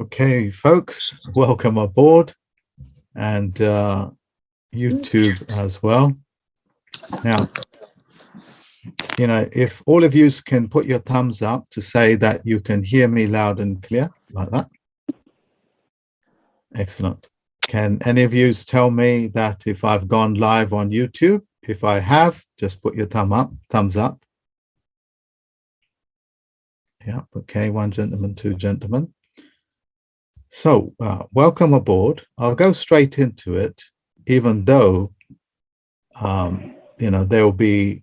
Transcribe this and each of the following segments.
Okay, folks, welcome aboard and uh, YouTube as well. Now, you know, if all of you can put your thumbs up to say that you can hear me loud and clear like that. Excellent. Can any of you tell me that if I've gone live on YouTube? If I have, just put your thumb up, thumbs up. Yeah, okay, one gentleman, two gentlemen. So, uh, welcome aboard. I'll go straight into it, even though, um, you know, there will be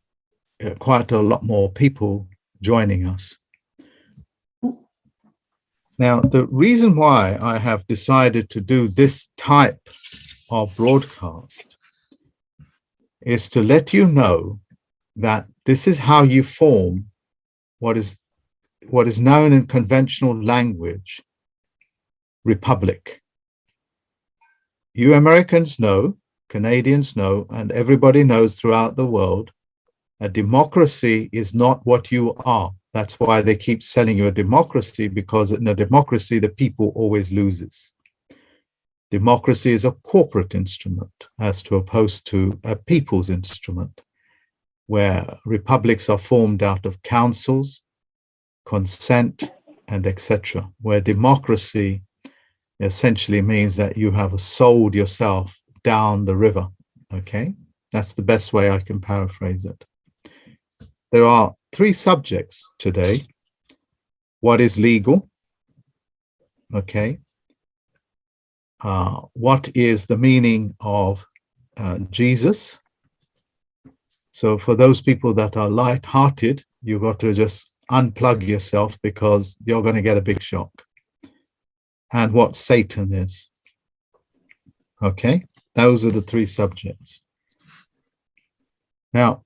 uh, quite a lot more people joining us. Now, the reason why I have decided to do this type of broadcast is to let you know that this is how you form what is what is known in conventional language republic. You Americans know, Canadians know, and everybody knows throughout the world, a democracy is not what you are. That's why they keep selling you a democracy, because in a democracy, the people always loses. Democracy is a corporate instrument as to opposed to a people's instrument, where republics are formed out of councils, consent, and etc., where democracy essentially means that you have sold yourself down the river. Okay, that's the best way I can paraphrase it. There are three subjects today. What is legal? Okay. Uh, what is the meaning of uh, Jesus? So for those people that are light-hearted, you've got to just unplug yourself because you're going to get a big shock and what Satan is. Okay, those are the three subjects. Now,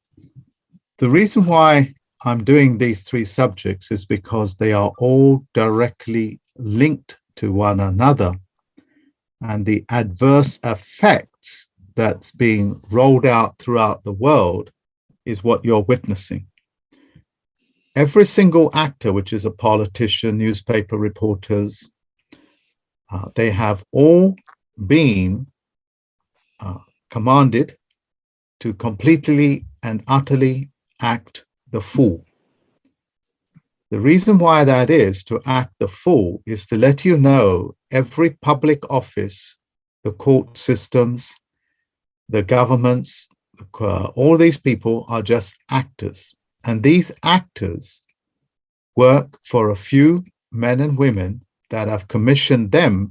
the reason why I'm doing these three subjects is because they are all directly linked to one another and the adverse effects that's being rolled out throughout the world is what you're witnessing. Every single actor, which is a politician, newspaper reporters, uh, they have all been uh, commanded to completely and utterly act the fool. The reason why that is to act the fool is to let you know every public office, the court systems, the governments, uh, all these people are just actors. And these actors work for a few men and women that have commissioned them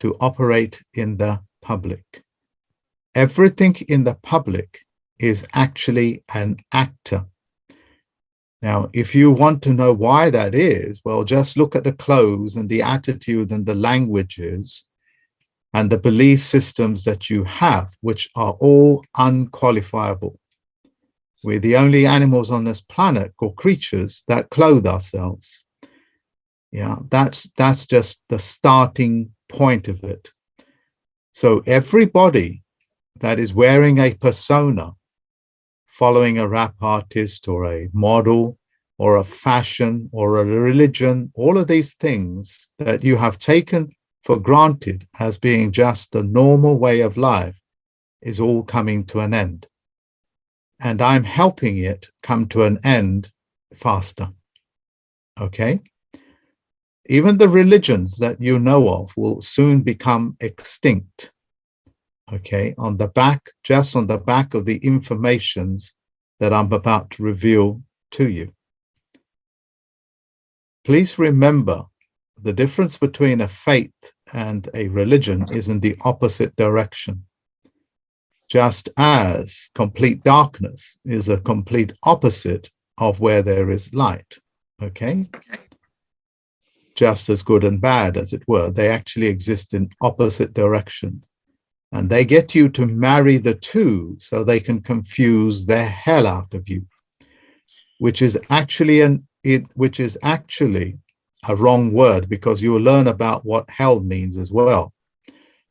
to operate in the public. Everything in the public is actually an actor. Now, if you want to know why that is, well, just look at the clothes and the attitude and the languages and the belief systems that you have, which are all unqualifiable. We're the only animals on this planet or creatures that clothe ourselves. Yeah, that's that's just the starting point of it. So everybody that is wearing a persona, following a rap artist or a model or a fashion or a religion, all of these things that you have taken for granted as being just the normal way of life is all coming to an end. And I'm helping it come to an end faster. Okay? Even the religions that you know of will soon become extinct. Okay, on the back, just on the back of the informations that I'm about to reveal to you. Please remember the difference between a faith and a religion is in the opposite direction. Just as complete darkness is a complete opposite of where there is light. Okay? Just as good and bad, as it were. They actually exist in opposite directions. And they get you to marry the two so they can confuse the hell out of you, which is actually an it which is actually a wrong word because you will learn about what hell means as well.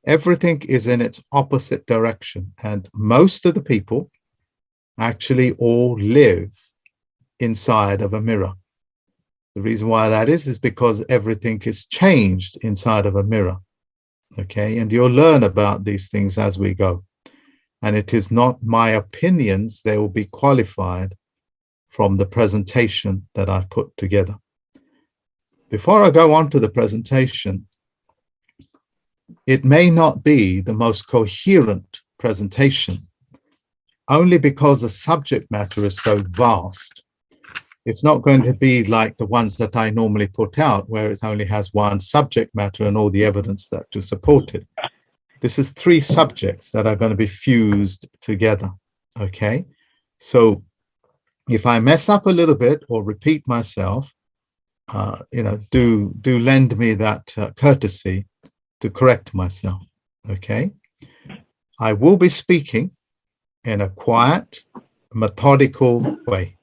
Everything is in its opposite direction, and most of the people actually all live inside of a mirror. The reason why that is, is because everything is changed inside of a mirror. Okay, and you'll learn about these things as we go. And it is not my opinions, they will be qualified from the presentation that I've put together. Before I go on to the presentation, it may not be the most coherent presentation, only because the subject matter is so vast it's not going to be like the ones that I normally put out, where it only has one subject matter and all the evidence that to support it. This is three subjects that are going to be fused together. Okay, so if I mess up a little bit or repeat myself, uh, you know, do do lend me that uh, courtesy to correct myself. Okay, I will be speaking in a quiet, methodical way.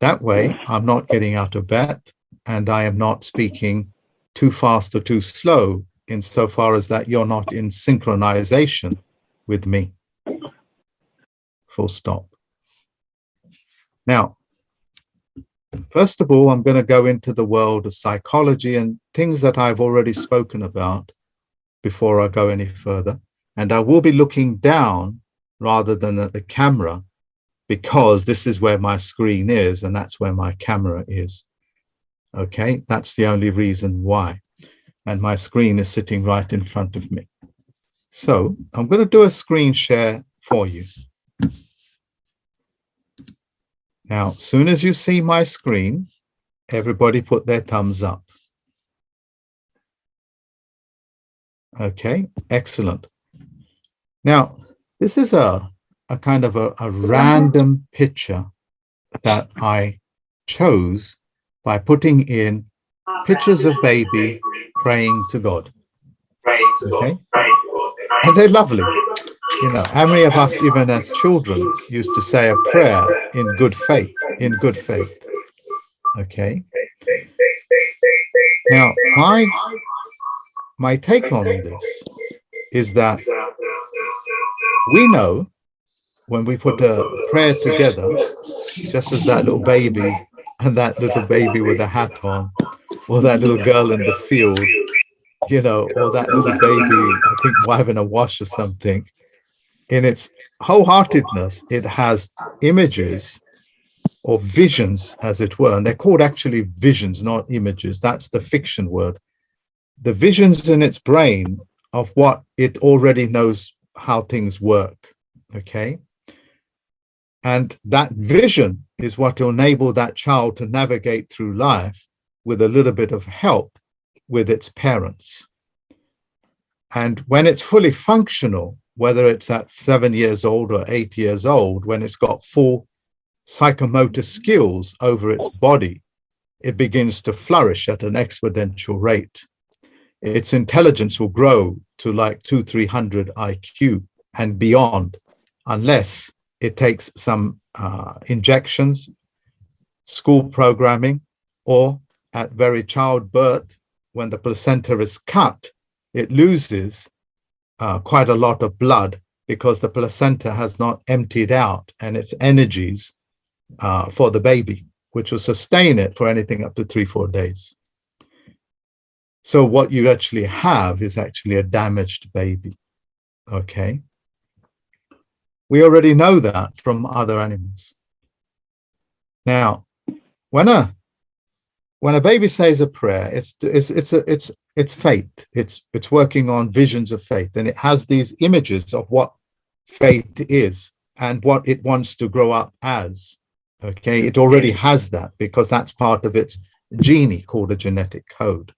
That way, I'm not getting out of bed and I am not speaking too fast or too slow insofar as that you're not in synchronization with me. Full stop. Now, first of all, I'm going to go into the world of psychology and things that I've already spoken about before I go any further. And I will be looking down rather than at the camera because this is where my screen is and that's where my camera is. Okay, that's the only reason why. And my screen is sitting right in front of me. So I'm going to do a screen share for you. Now, as soon as you see my screen, everybody put their thumbs up. Okay, excellent. Now, this is a a kind of a, a random picture that I chose by putting in pictures of baby praying to God. Okay? And they're lovely. You know, how many of us, even as children, used to say a prayer in good faith, in good faith? Okay? Now, my, my take on this is that we know when we put a prayer together, just as that little baby and that little baby with a hat on, or that little girl in the field, you know, or that little baby, I think having a wash or something, in its wholeheartedness, it has images or visions, as it were, and they're called actually visions, not images. That's the fiction word. The visions in its brain of what it already knows how things work, okay? And that vision is what will enable that child to navigate through life with a little bit of help with its parents. And when it's fully functional, whether it's at seven years old or eight years old, when it's got full psychomotor skills over its body, it begins to flourish at an exponential rate. Its intelligence will grow to like two, 300 IQ and beyond, unless it takes some uh, injections, school programming, or at very childbirth, when the placenta is cut, it loses uh, quite a lot of blood because the placenta has not emptied out and its energies uh, for the baby, which will sustain it for anything up to three, four days. So what you actually have is actually a damaged baby, okay? We already know that from other animals. Now, when a when a baby says a prayer, it's it's it's a, it's it's faith. It's it's working on visions of faith, and it has these images of what faith is and what it wants to grow up as. Okay, it already has that because that's part of its genie called a genetic code.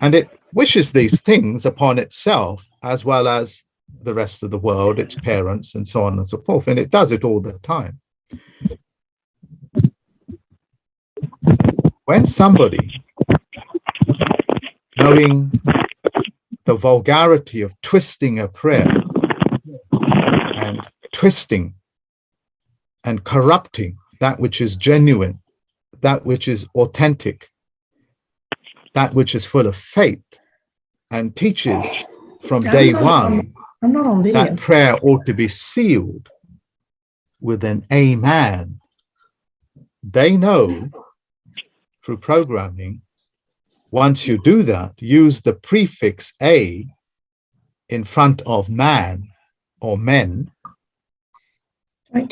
And it wishes these things upon itself as well as the rest of the world, its parents, and so on and so forth. And it does it all the time. When somebody, knowing the vulgarity of twisting a prayer and twisting and corrupting that which is genuine, that which is authentic, that which is full of faith, and teaches from day one I'm not on video. that prayer ought to be sealed with an amen. They know through programming, once you do that, use the prefix a in front of man or men,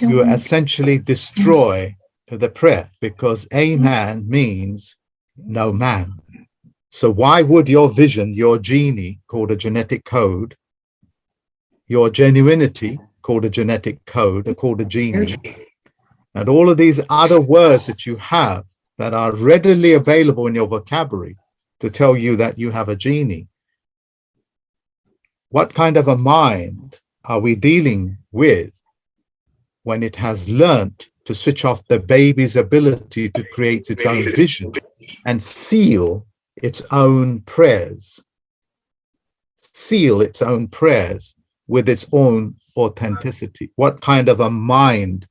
you essentially destroy the prayer because a man means no man. So why would your vision, your genie called a genetic code, your genuinity called a genetic code, or called a genie, and all of these other words that you have that are readily available in your vocabulary to tell you that you have a genie. What kind of a mind are we dealing with when it has learnt to switch off the baby's ability to create its own vision and seal its own prayers, seal its own prayers with its own authenticity? What kind of a mind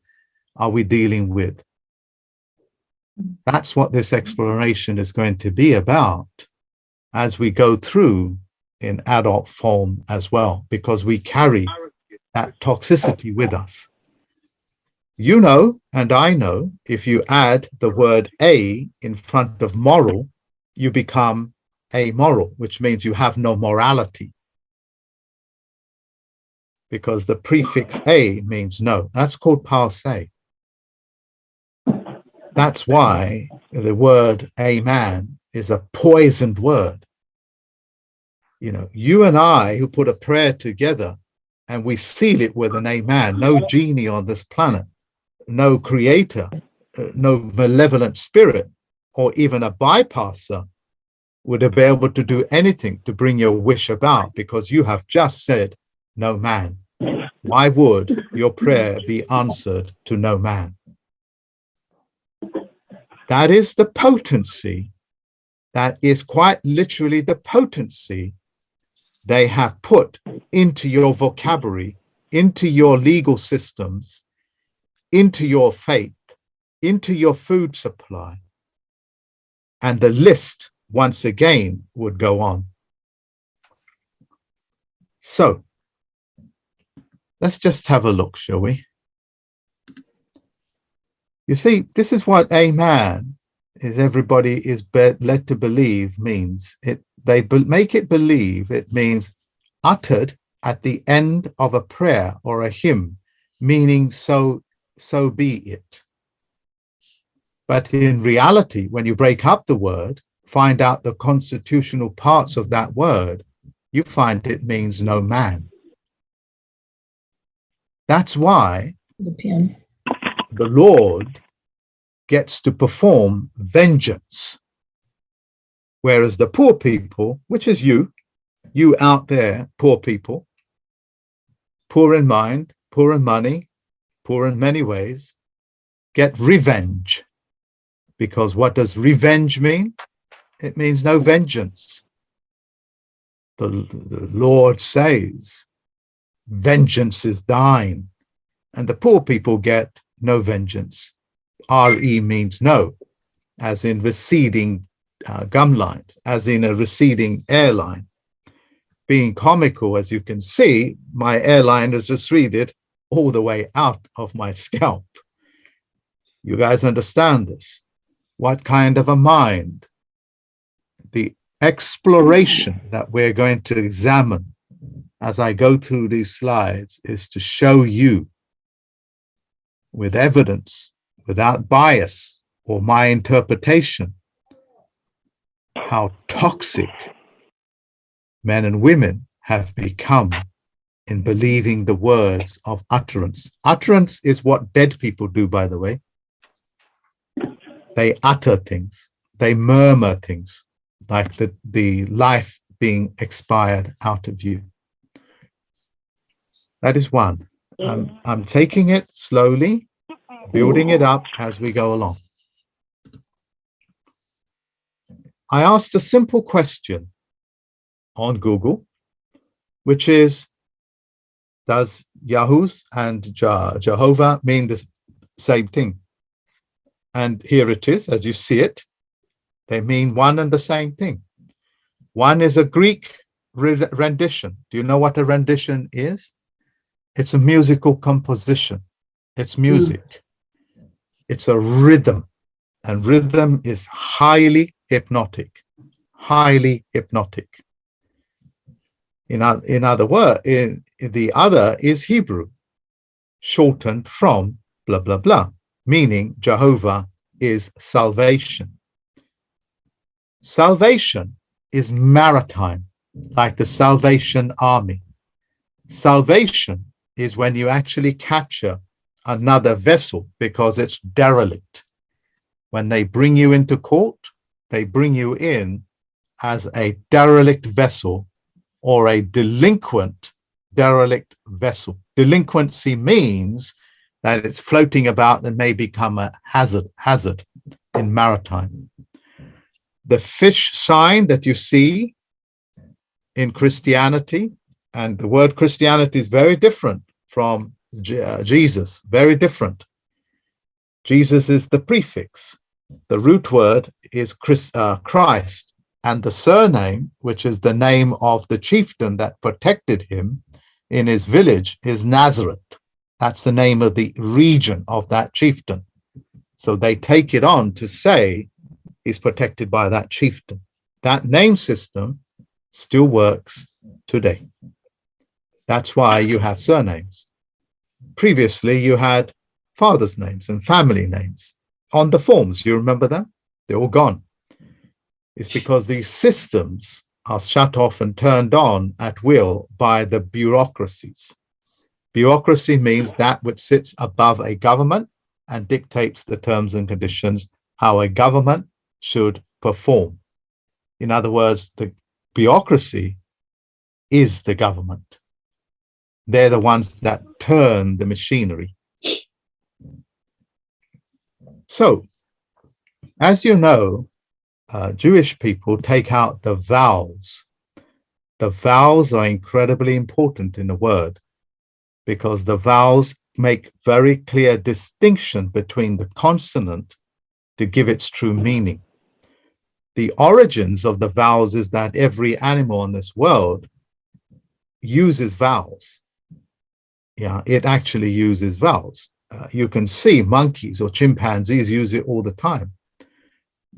are we dealing with? That's what this exploration is going to be about as we go through in adult form as well, because we carry that toxicity with us. You know, and I know, if you add the word a in front of moral, you become amoral, which means you have no morality. Because the prefix a means no. That's called passe. That's why the word a man is a poisoned word. You know, you and I who put a prayer together and we seal it with an amen, no genie on this planet, no creator, uh, no malevolent spirit, or even a bypasser would be able to do anything to bring your wish about because you have just said no man. Why would your prayer be answered to no man? That is the potency. That is quite literally the potency they have put into your vocabulary, into your legal systems, into your faith, into your food supply. And the list, once again, would go on. So, let's just have a look, shall we? You see, this is what a man is everybody is led to believe means. It They be- make it believe it means uttered at the end of a prayer or a hymn, meaning so, so be it. But in reality, when you break up the word, find out the constitutional parts of that word, you find it means no man. That's why The the Lord gets to perform vengeance. Whereas the poor people, which is you, you out there, poor people, poor in mind, poor in money, poor in many ways, get revenge. Because what does revenge mean? It means no vengeance. The, the Lord says, vengeance is thine. And the poor people get no vengeance. RE means no, as in receding uh, gum lines, as in a receding airline. Being comical, as you can see, my airline has receded all the way out of my scalp. You guys understand this? What kind of a mind? The exploration that we're going to examine as I go through these slides is to show you with evidence, without bias or my interpretation, how toxic men and women have become in believing the words of utterance. Utterance is what dead people do, by the way. They utter things, they murmur things, like the, the life being expired out of you. That is one. I'm, I'm taking it slowly, building it up as we go along. I asked a simple question on Google, which is, does Yahoo's and Je- Jehovah mean the same thing? And here it is, as you see it. They mean one and the same thing. One is a Greek re- rendition. Do you know what a rendition is? It's a musical composition. It's hmm. music. It's a rhythm. and rhythm is highly hypnotic, highly hypnotic. In, in other words, in, the other is Hebrew, shortened from blah, blah, blah, meaning Jehovah is salvation. Salvation is maritime, like the Salvation Army. Salvation is when you actually capture another vessel because it's derelict. When they bring you into court, they bring you in as a derelict vessel or a delinquent derelict vessel. Delinquency means that it's floating about and may become a hazard, hazard in maritime the fish sign that you see in Christianity, and the word Christianity is very different from uh, Jesus, very different. Jesus is the prefix. The root word is Chris, uh, Christ, and the surname, which is the name of the chieftain that protected him in his village, is Nazareth. That's the name of the region of that chieftain. So they take it on to say he's protected by that chieftain. That name system still works today. That's why you have surnames. Previously, you had father's names and family names on the forms. You remember them? They're all gone. It's because these systems are shut off and turned on at will by the bureaucracies. Bureaucracy means that which sits above a government and dictates the terms and conditions how a government should perform. In other words, the bureaucracy is the government. They're the ones that turn the machinery. So, as you know, uh, Jewish people take out the vowels. The vowels are incredibly important in the word because the vowels make very clear distinction between the consonant to give its true meaning the origins of the vowels is that every animal in this world uses vowels. Yeah, it actually uses vowels. Uh, you can see monkeys or chimpanzees use it all the time.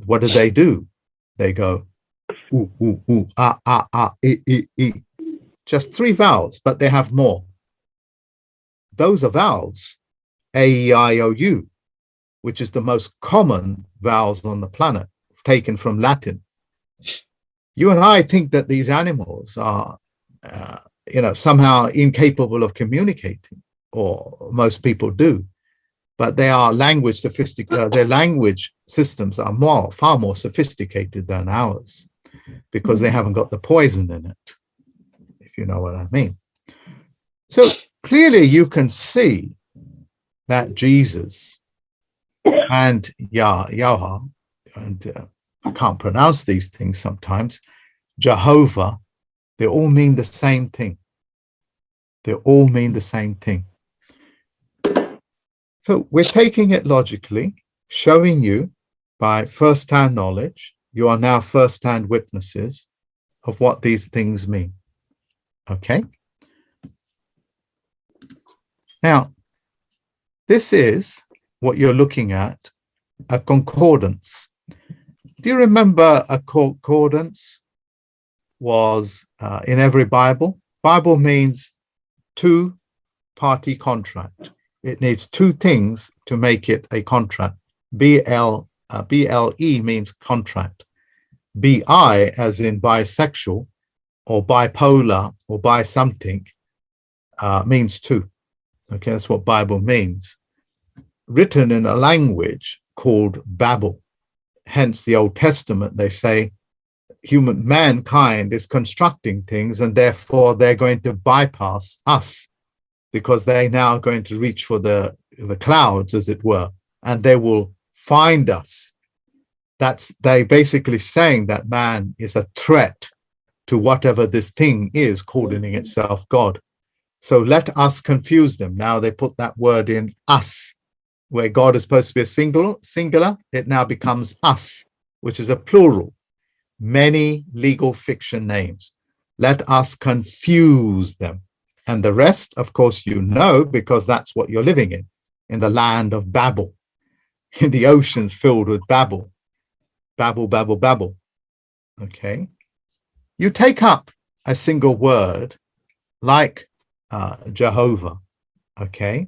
What do they do? They go, ooh, ooh, ooh, ah, ah, ah, e, e, e. Just three vowels, but they have more. Those are vowels, A, E, I, O, U, which is the most common vowels on the planet taken from Latin. You and I think that these animals are, uh, you know, somehow incapable of communicating, or most people do, but they are language sophisticated. Uh, their language systems are more, far more sophisticated than ours, because they haven't got the poison in it, if you know what I mean. So clearly, you can see that Jesus and Yah, Yahweh and uh, I can't pronounce these things sometimes, Jehovah, they all mean the same thing. They all mean the same thing. So we're taking it logically, showing you by first-hand knowledge, you are now first-hand witnesses of what these things mean. Okay? Now, this is what you're looking at, a concordance. Do you remember a concordance was uh, in every Bible? Bible means two party contract. It needs two things to make it a contract. BL, uh, BLE means contract. BI as in bisexual or bipolar or bi something uh, means two. Okay, that's what Bible means. Written in a language called Babel hence the Old Testament, they say human mankind is constructing things and therefore they're going to bypass us because they're now going to reach for the, the clouds, as it were, and they will find us. That's they basically saying that man is a threat to whatever this thing is calling mm-hmm. itself God. So let us confuse them. Now they put that word in us where God is supposed to be a single, singular, it now becomes us, which is a plural. Many legal fiction names. Let us confuse them. And the rest, of course, you know, because that's what you're living in, in the land of Babel. In the oceans filled with Babel, Babel, Babel, Babel. Okay. You take up a single word like uh, Jehovah. Okay.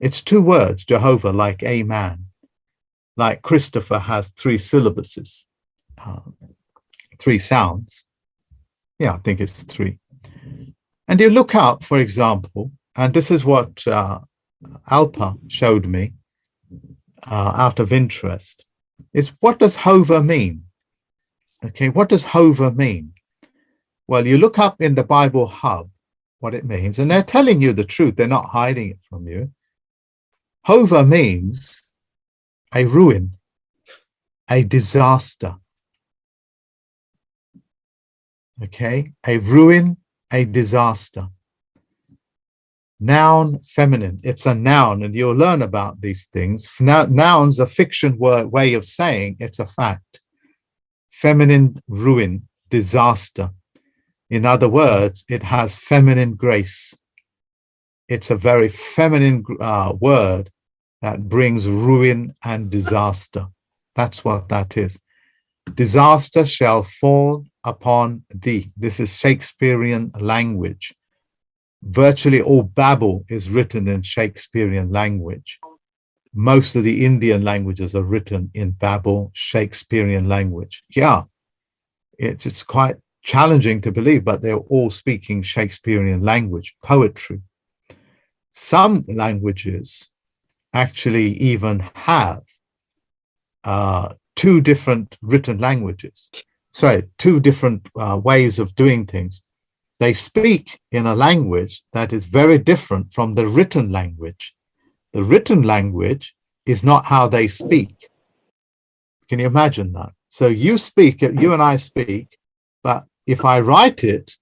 It's two words, Jehovah, like a man, like Christopher has three syllabuses, uh, three sounds. Yeah, I think it's three. And you look up, for example, and this is what uh, Alpa showed me uh, out of interest, is what does hover mean? Okay, what does hover mean? Well, you look up in the Bible Hub what it means, and they're telling you the truth. They're not hiding it from you. Hover means a ruin, a disaster. Okay, a ruin, a disaster. Noun, feminine. It's a noun, and you'll learn about these things. Noun's a fiction word, way of saying it's a fact. Feminine ruin, disaster. In other words, it has feminine grace. It's a very feminine uh, word that brings ruin and disaster. That's what that is. Disaster shall fall upon thee. This is Shakespearean language. Virtually all Babel is written in Shakespearean language. Most of the Indian languages are written in Babel Shakespearean language. Yeah, it's, it's quite challenging to believe, but they're all speaking Shakespearean language, poetry. Some languages actually even have uh, two different written languages, sorry, two different uh, ways of doing things. They speak in a language that is very different from the written language. The written language is not how they speak. Can you imagine that? So you speak, you and I speak, but if I write it,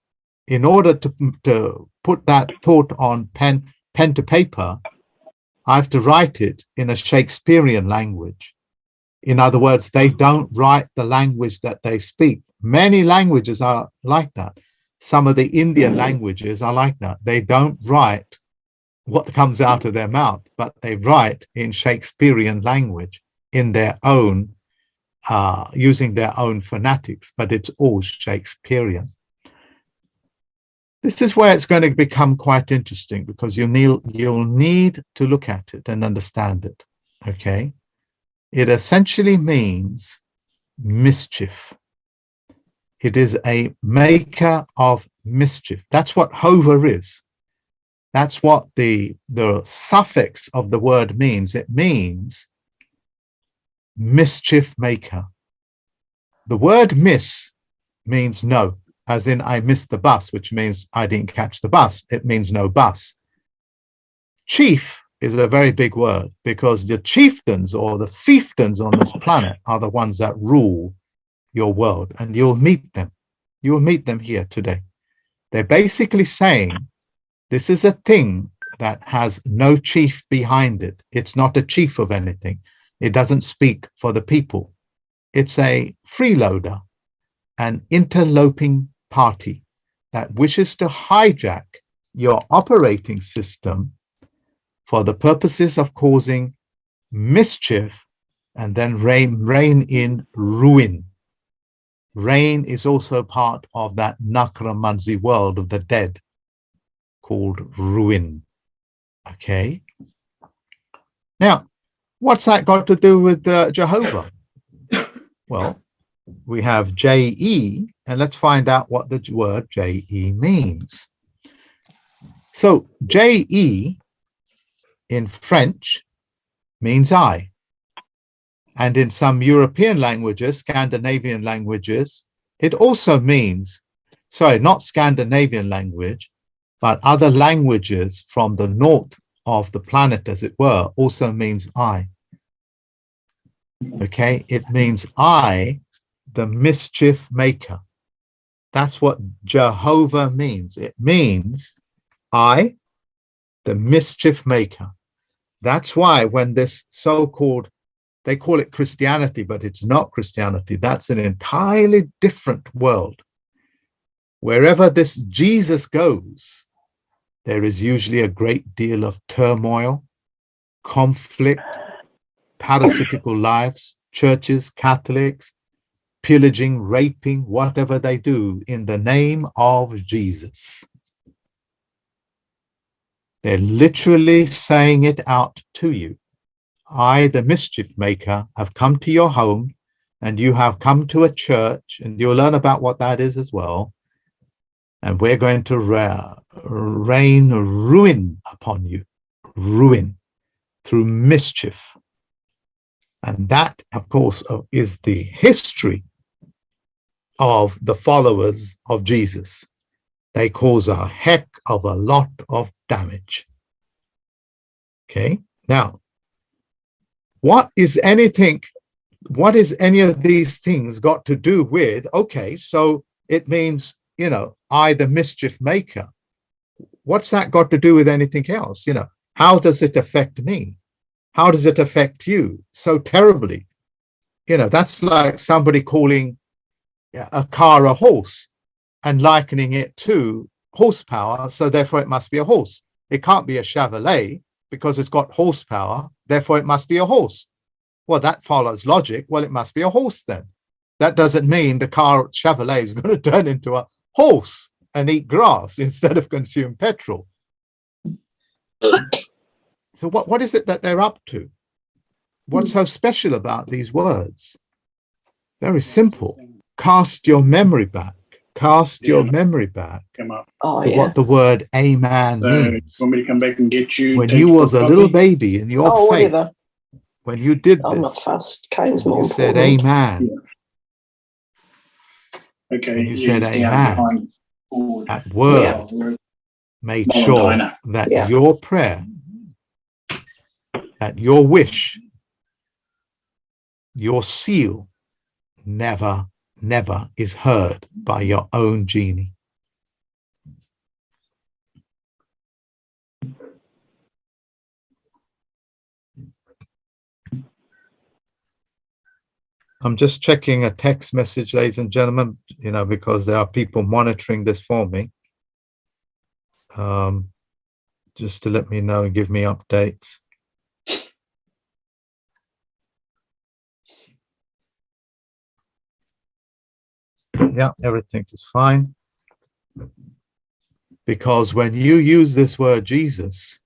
in order to, to put that thought on pen, pen to paper, I have to write it in a Shakespearean language. In other words, they don't write the language that they speak. Many languages are like that. Some of the Indian languages are like that. They don't write what comes out of their mouth, but they write in Shakespearean language in their own, uh, using their own phonetics, but it's all Shakespearean. This is where it's going to become quite interesting because you need, you'll need to look at it and understand it, okay? It essentially means mischief. It is a maker of mischief. That's what hover is. That's what the, the suffix of the word means. It means mischief maker. The word miss means no as in I missed the bus, which means I didn't catch the bus. It means no bus. Chief is a very big word because the chieftains or the fiefdoms on this planet are the ones that rule your world and you'll meet them. You'll meet them here today. They're basically saying this is a thing that has no chief behind it. It's not a chief of anything. It doesn't speak for the people. It's a freeloader, an interloping party that wishes to hijack your operating system for the purposes of causing mischief and then reign, reign in ruin. Rain is also part of that Necromancy world of the dead called ruin. Okay. Now, what's that got to do with uh, Jehovah? well, we have JE, and let's find out what the word JE means. So JE in French means I. And in some European languages, Scandinavian languages, it also means, sorry, not Scandinavian language, but other languages from the north of the planet, as it were, also means I. Okay, it means I the mischief maker. That's what Jehovah means. It means I, the mischief maker. That's why when this so-called, they call it Christianity, but it's not Christianity. That's an entirely different world. Wherever this Jesus goes, there is usually a great deal of turmoil, conflict, parasitical lives, churches, Catholics, pillaging, raping, whatever they do in the name of Jesus. They're literally saying it out to you. I, the mischief maker, have come to your home and you have come to a church and you'll learn about what that is as well. And we're going to ra rain ruin upon you, ruin through mischief. And that, of course, is the history of the followers of Jesus. They cause a heck of a lot of damage. Okay, now, what is anything, what is any of these things got to do with, okay, so it means, you know, I, the mischief maker. What's that got to do with anything else? You know, how does it affect me? How does it affect you so terribly? You know, that's like somebody calling a car a horse and likening it to horsepower, so therefore it must be a horse. It can't be a Chevrolet because it's got horsepower, therefore it must be a horse. Well, that follows logic. Well, it must be a horse then. That doesn't mean the car Chevrolet is going to turn into a horse and eat grass instead of consume petrol. so what, what is it that they're up to? What's so special about these words? Very simple. Cast your memory back. Cast your memory back come up. Oh, yeah. what the word amen So, means. want me to come back and get you? When you you was a little baby in your Oh, faith, whatever. when you did I'm not this, fussed. Kane's more you said important. amen Okay. when you yeah, said he's down amen. behind at word, Yeah. made Not a sure that Yeah. your prayer, that your wish, your seal never, never is heard by your own genie. I'm just checking a text message, ladies and gentlemen, you know, because there are people monitoring this for me. Um, just to let me know and give me updates. Yeah, everything is fine. Because when you use this word Jesus,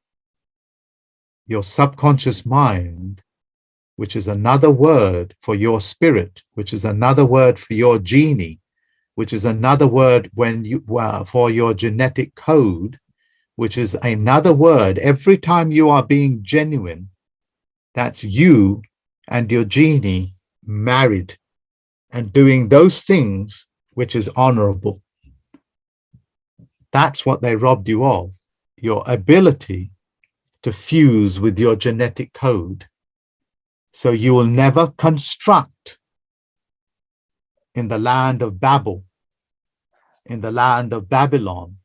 your subconscious mind, which is another word for your spirit, which is another word for your genie, which is another word when you well, for your genetic code, which is another word every time you are being genuine, that's you and your genie married and doing those things which is honorable. That's what they robbed you of, your ability to fuse with your genetic code. So you will never construct in the land of Babel, in the land of Babylon,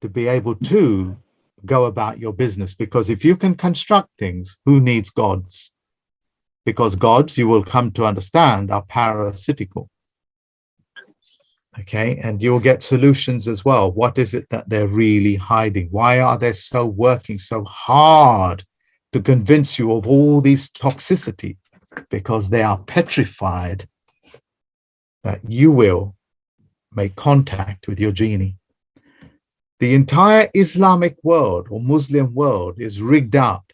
to be able to go about your business. Because if you can construct things, who needs gods? Because gods, you will come to understand, are parasitical. Okay, and you'll get solutions as well. What is it that they're really hiding? Why are they so working so hard to convince you of all these toxicity? Because they are petrified that you will make contact with your genie. The entire Islamic world or Muslim world is rigged up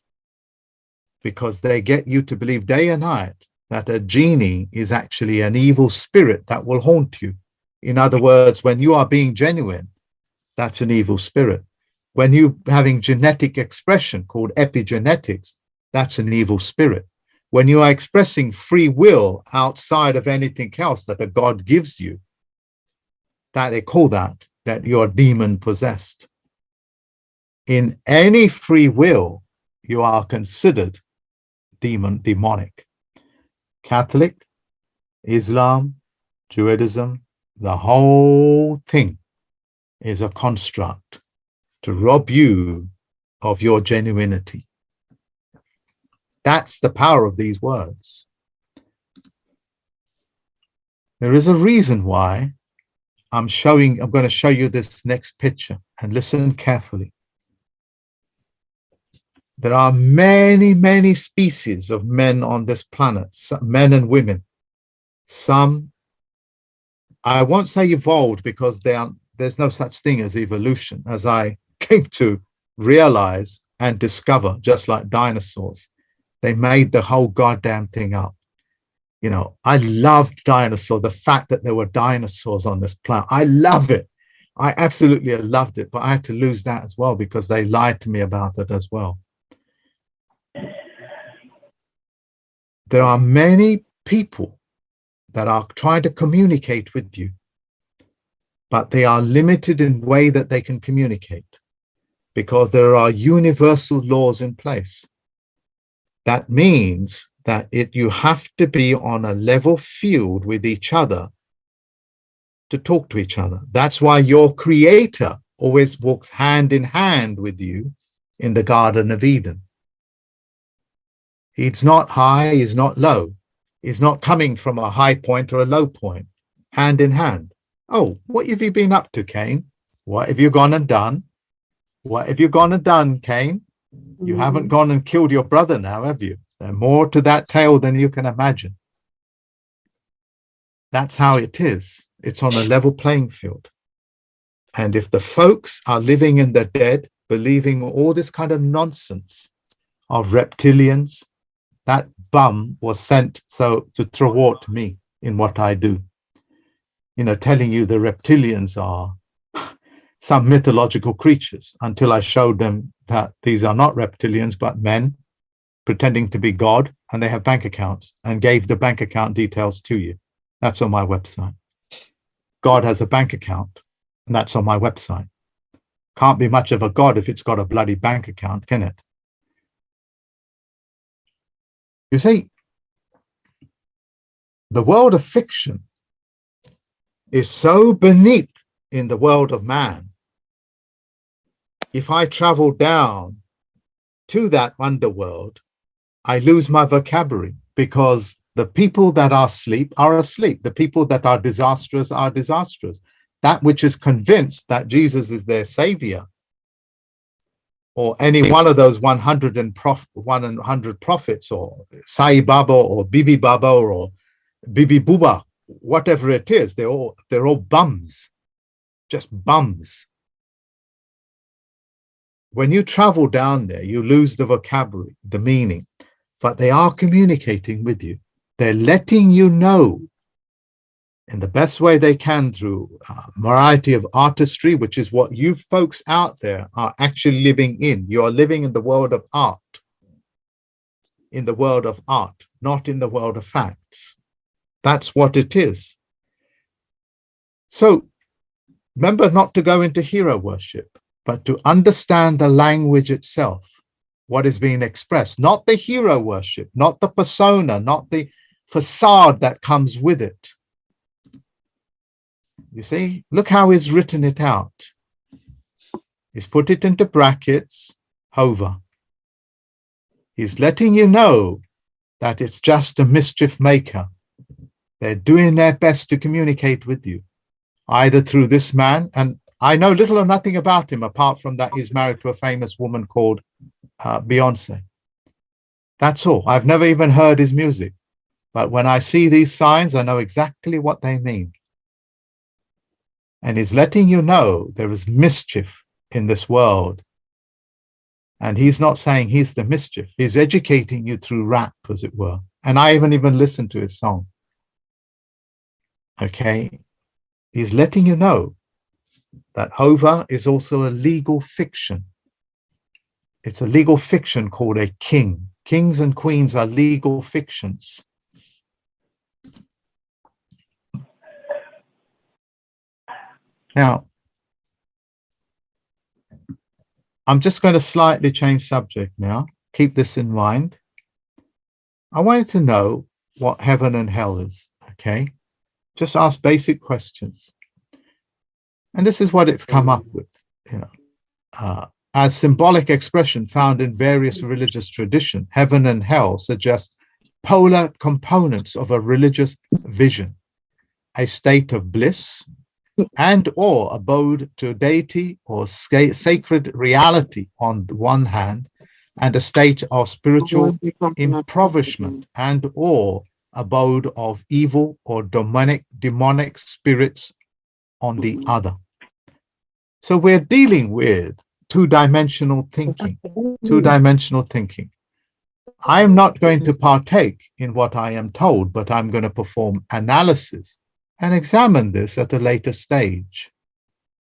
because they get you to believe day and night that a genie is actually an evil spirit that will haunt you. In other words, when you are being genuine, that's an evil spirit. When you having genetic expression called epigenetics, that's an evil spirit. When you are expressing free will outside of anything else that a God gives you, that they call that, that you're demon possessed. In any free will, you are considered demon, demonic. Catholic, Islam, Judaism, the whole thing is a construct to rob you of your genuinity. That's the power of these words. There is a reason why I'm showing, I'm going to show you this next picture and listen carefully. There are many, many species of men on this planet, men and women. Some, I won't say evolved because are, there's no such thing as evolution, as I came to realize and discover, just like dinosaurs. They made the whole goddamn thing up. You know, I loved dinosaur, the fact that there were dinosaurs on this planet. I love it. I absolutely loved it, but I had to lose that as well because they lied to me about it as well. There are many people that are trying to communicate with you, but they are limited in way that they can communicate because there are universal laws in place. That means that it you have to be on a level field with each other to talk to each other. That's why your creator always walks hand in hand with you in the Garden of Eden. He's not high, he's not low. He's not coming from a high point or a low point, hand in hand. Oh, what have you been up to, Cain? What have you gone and done? What have you gone and done, Cain? You hmm. haven't gone and killed your brother now, have you? There's more to that tale than you can imagine. That's how it is. It's on a level playing field. And if the folks are living in the dead, believing all this kind of nonsense of reptilians, that bum was sent so to thwart me in what I do. You know, telling you the reptilians are some mythological creatures until I showed them that these are not reptilians, but men pretending to be God, and they have bank accounts and gave the bank account details to you. That's on my website. God has a bank account, and that's on my website. Can't be much of a God if it's got a bloody bank account, can it? You see, the world of fiction is so beneath in the world of man. If I travel down to that underworld, I lose my vocabulary because the people that are asleep are asleep. The people that are disastrous are disastrous. That which is convinced that Jesus is their savior, or any one of those 100 and prof, 100 prophets, or Sai Baba, or Bibi Baba, or Bibi Buba, whatever it is, they're all they're all bums, just bums. When you travel down there, you lose the vocabulary, the meaning, but they are communicating with you. They're letting you know in the best way they can through a variety of artistry, which is what you folks out there are actually living in. You are living in the world of art, in the world of art, not in the world of facts. That's what it is. So remember not to go into hero worship, but to understand the language itself, what is being expressed, not the hero worship, not the persona, not the facade that comes with it. You see, look how he's written it out. He's put it into brackets, hover. He's letting you know that it's just a mischief maker. They're doing their best to communicate with you, either through this man, and I know little or nothing about him apart from that he's married to a famous woman called uh, Beyonce. That's all. I've never even heard his music. But when I see these signs, I know exactly what they mean. And he's letting you know there is mischief in this world. And he's not saying he's the mischief. He's educating you through rap, as it were. And I haven't even listened to his song. Okay. He's letting you know that Hova is also a legal fiction. It's a legal fiction called a king. Kings and queens are legal fictions. Now, I'm just going to slightly change subject now. Keep this in mind. I wanted to know what heaven and hell is, okay? Just ask basic questions. And this is what it's come up with, you know. Uh, as symbolic expression found in various religious tradition, heaven and hell suggest polar components of a religious vision, a state of bliss and or abode to deity or sacred reality on the one hand, and a state of spiritual impoverishment and or abode of evil or demonic demonic spirits on the mm-hmm. other. So we're dealing with two-dimensional thinking two-dimensional thinking. I am not going to partake in what i am told but i'm going to perform analysis and examine this at a later stage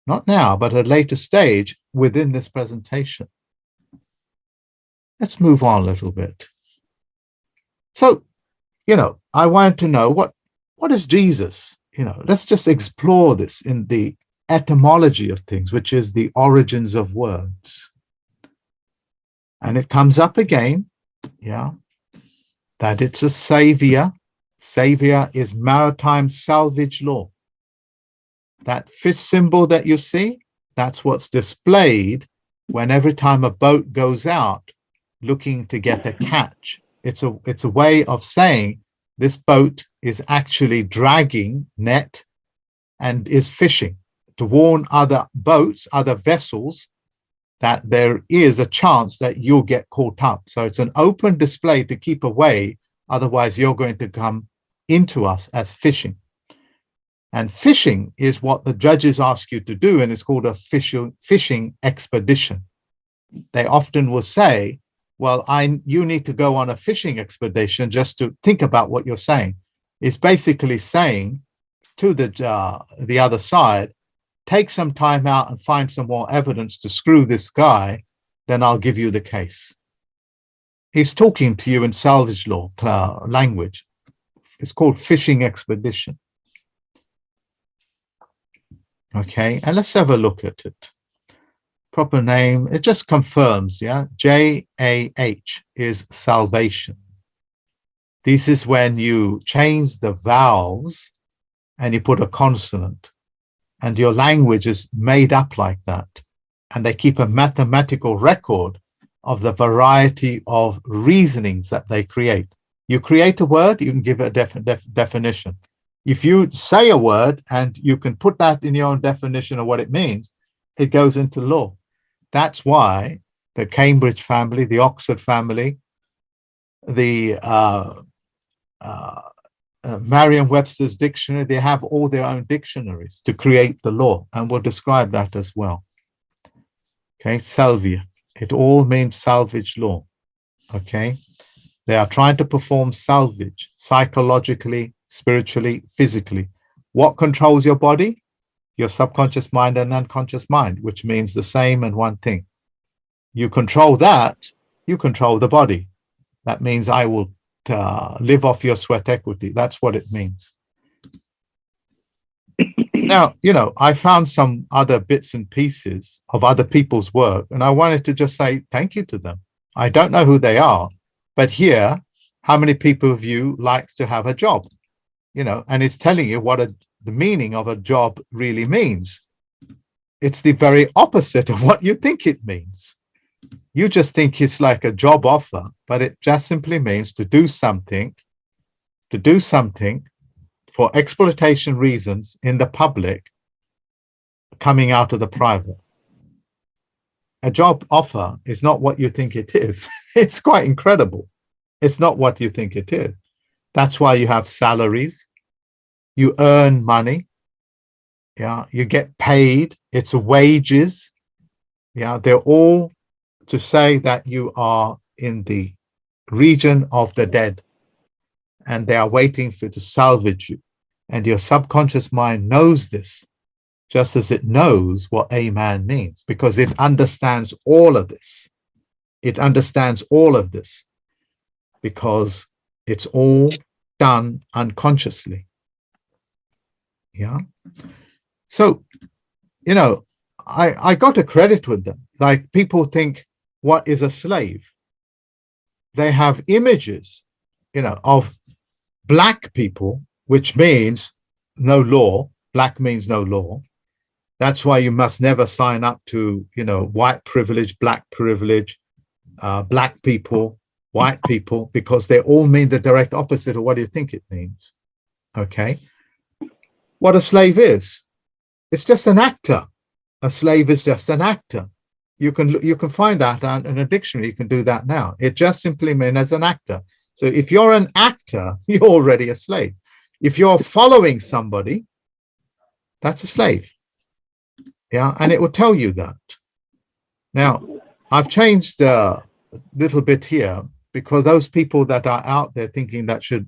not now but at a later stage within this presentation let's move on a little bit so you know, I want to know what what is Jesus? You know, let's just explore this in the etymology of things, which is the origins of words. And it comes up again, yeah, that it's a savior. Savior is maritime salvage law. That fish symbol that you see, that's what's displayed when every time a boat goes out looking to get a catch it's a it's a way of saying this boat is actually dragging net and is fishing to warn other boats, other vessels that there is a chance that you'll get caught up. So it's an open display to keep away. Otherwise, you're going to come into us as fishing. And fishing is what the judges ask you to do, and it's called a fishing, fishing expedition. They often will say, well, I you need to go on a fishing expedition just to think about what you're saying. It's basically saying to the uh, the other side, take some time out and find some more evidence to screw this guy, then I'll give you the case. He's talking to you in salvage law language. It's called fishing expedition. Okay, and let's have a look at it proper name, it just confirms, yeah? J-A-H is salvation. This is when you change the vowels and you put a consonant and your language is made up like that. And they keep a mathematical record of the variety of reasonings that they create. You create a word, you can give it a def def definition. If you say a word and you can put that in your own definition of what it means, it goes into law. That's why the Cambridge family, the Oxford family, the uh, uh, uh, Merriam-Webster's dictionary, they have all their own dictionaries to create the law, and we'll describe that as well. Okay, salvia. It all means salvage law. Okay, they are trying to perform salvage psychologically, spiritually, physically. What controls your body? your subconscious mind and unconscious mind, which means the same and one thing. You control that, you control the body. That means I will uh, live off your sweat equity. That's what it means. Now, you know, I found some other bits and pieces of other people's work, and I wanted to just say thank you to them. I don't know who they are, but here, how many people of you like to have a job? You know, and it's telling you what a the meaning of a job really means. It's the very opposite of what you think it means. You just think it's like a job offer, but it just simply means to do something, to do something for exploitation reasons in the public coming out of the private. A job offer is not what you think it is. it's quite incredible. It's not what you think it is. That's why you have salaries you earn money yeah you get paid it's wages yeah they're all to say that you are in the region of the dead and they are waiting for to salvage you and your subconscious mind knows this just as it knows what a man means because it understands all of this. It understands all of this because it's all done unconsciously. Yeah? So you know i i got a credit with them. Like people think what is a slave? They have images you know of black people which means no law black means no law that's why you must never sign up to you know white privilege black privilege uh, black people white people because they all mean the direct opposite of what you think it means okay what a slave is. It's just an actor. A slave is just an actor. You can, you can find that in a dictionary. You can do that now. It just simply means as an actor. So if you're an actor, you're already a slave. If you're following somebody, that's a slave. Yeah, and it will tell you that. Now, I've changed a little bit here because those people that are out there thinking that should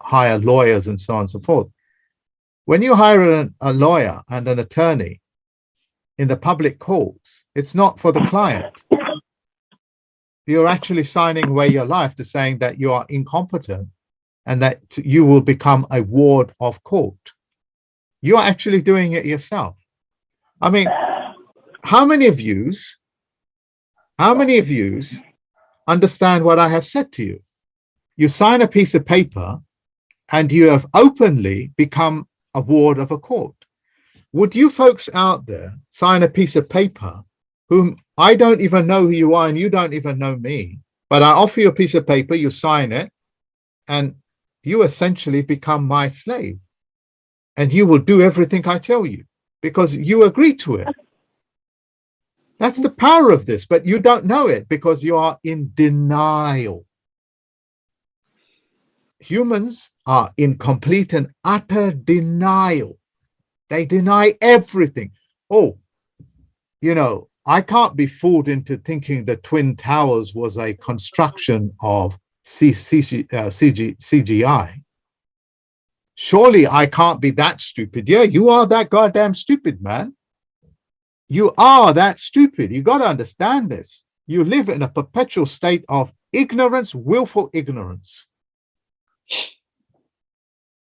hire lawyers and so on and so forth. When you hire an- a lawyer and an attorney in the public courts, it's not for the client. You're actually signing away your life to saying that you are incompetent and that you will become a ward of court. You're actually doing it yourself. I mean, how many of yous, how many of yous understand what I have said to you? You sign a piece of paper and you have openly become a ward of a court. Would you folks out there sign a piece of paper whom I don't even know who you are and you don't even know me, but I offer you a piece of paper, you sign it, and you essentially become my slave. And you will do everything I tell you because you agree to it. That's the power of this, but you don't know it because you are in denial. Humans are in complete and utter denial. They deny everything. Oh, you know, I can't be fooled into thinking the Twin Towers was a construction of CG, uh, CG, CGI. Surely I can't be that stupid. Yeah, you are that goddamn stupid, man. You are that stupid. You got to understand this. You live in a perpetual state of ignorance, willful ignorance.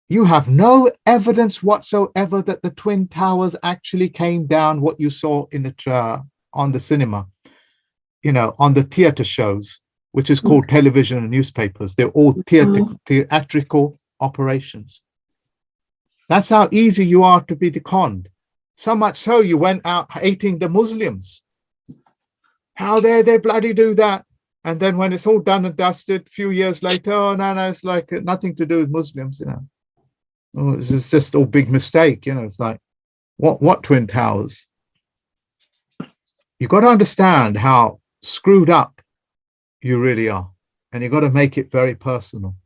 You have no evidence whatsoever that the Twin Towers actually came down, what you saw in the tra- on the cinema, you know, on the theater shows, which is called television and newspapers. They're all theatrical, theatrical operations. That's how easy you are to be conned. So much so you went out hating the Muslims. How dare they bloody do that? And then when it's all done and dusted, a few years later, oh no, no, it's like nothing to do with Muslims, you know. Oh, it's it's just all big mistake, you know. It's like, what what twin towers? You've got to understand how screwed up you really are, and you've got to make it very personal.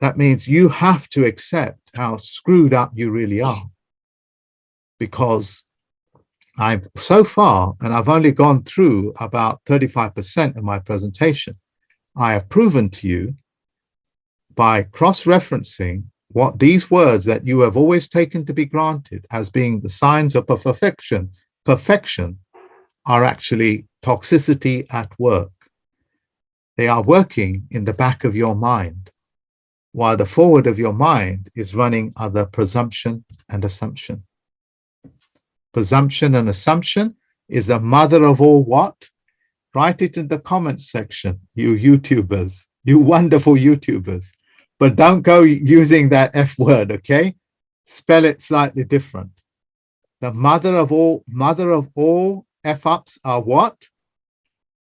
That means you have to accept how screwed up you really are, because I've so far, and I've only gone through about 35% of my presentation, I have proven to you by cross-referencing what these words that you have always taken to be granted as being the signs of perfection, perfection are actually toxicity at work. They are working in the back of your mind, while the forward of your mind is running other presumption and assumption. Presumption and assumption is the mother of all what? Write it in the comments section, you YouTubers, you wonderful YouTubers. But don't go using that F word, okay? Spell it slightly different. The mother of all, mother of all F ups are what?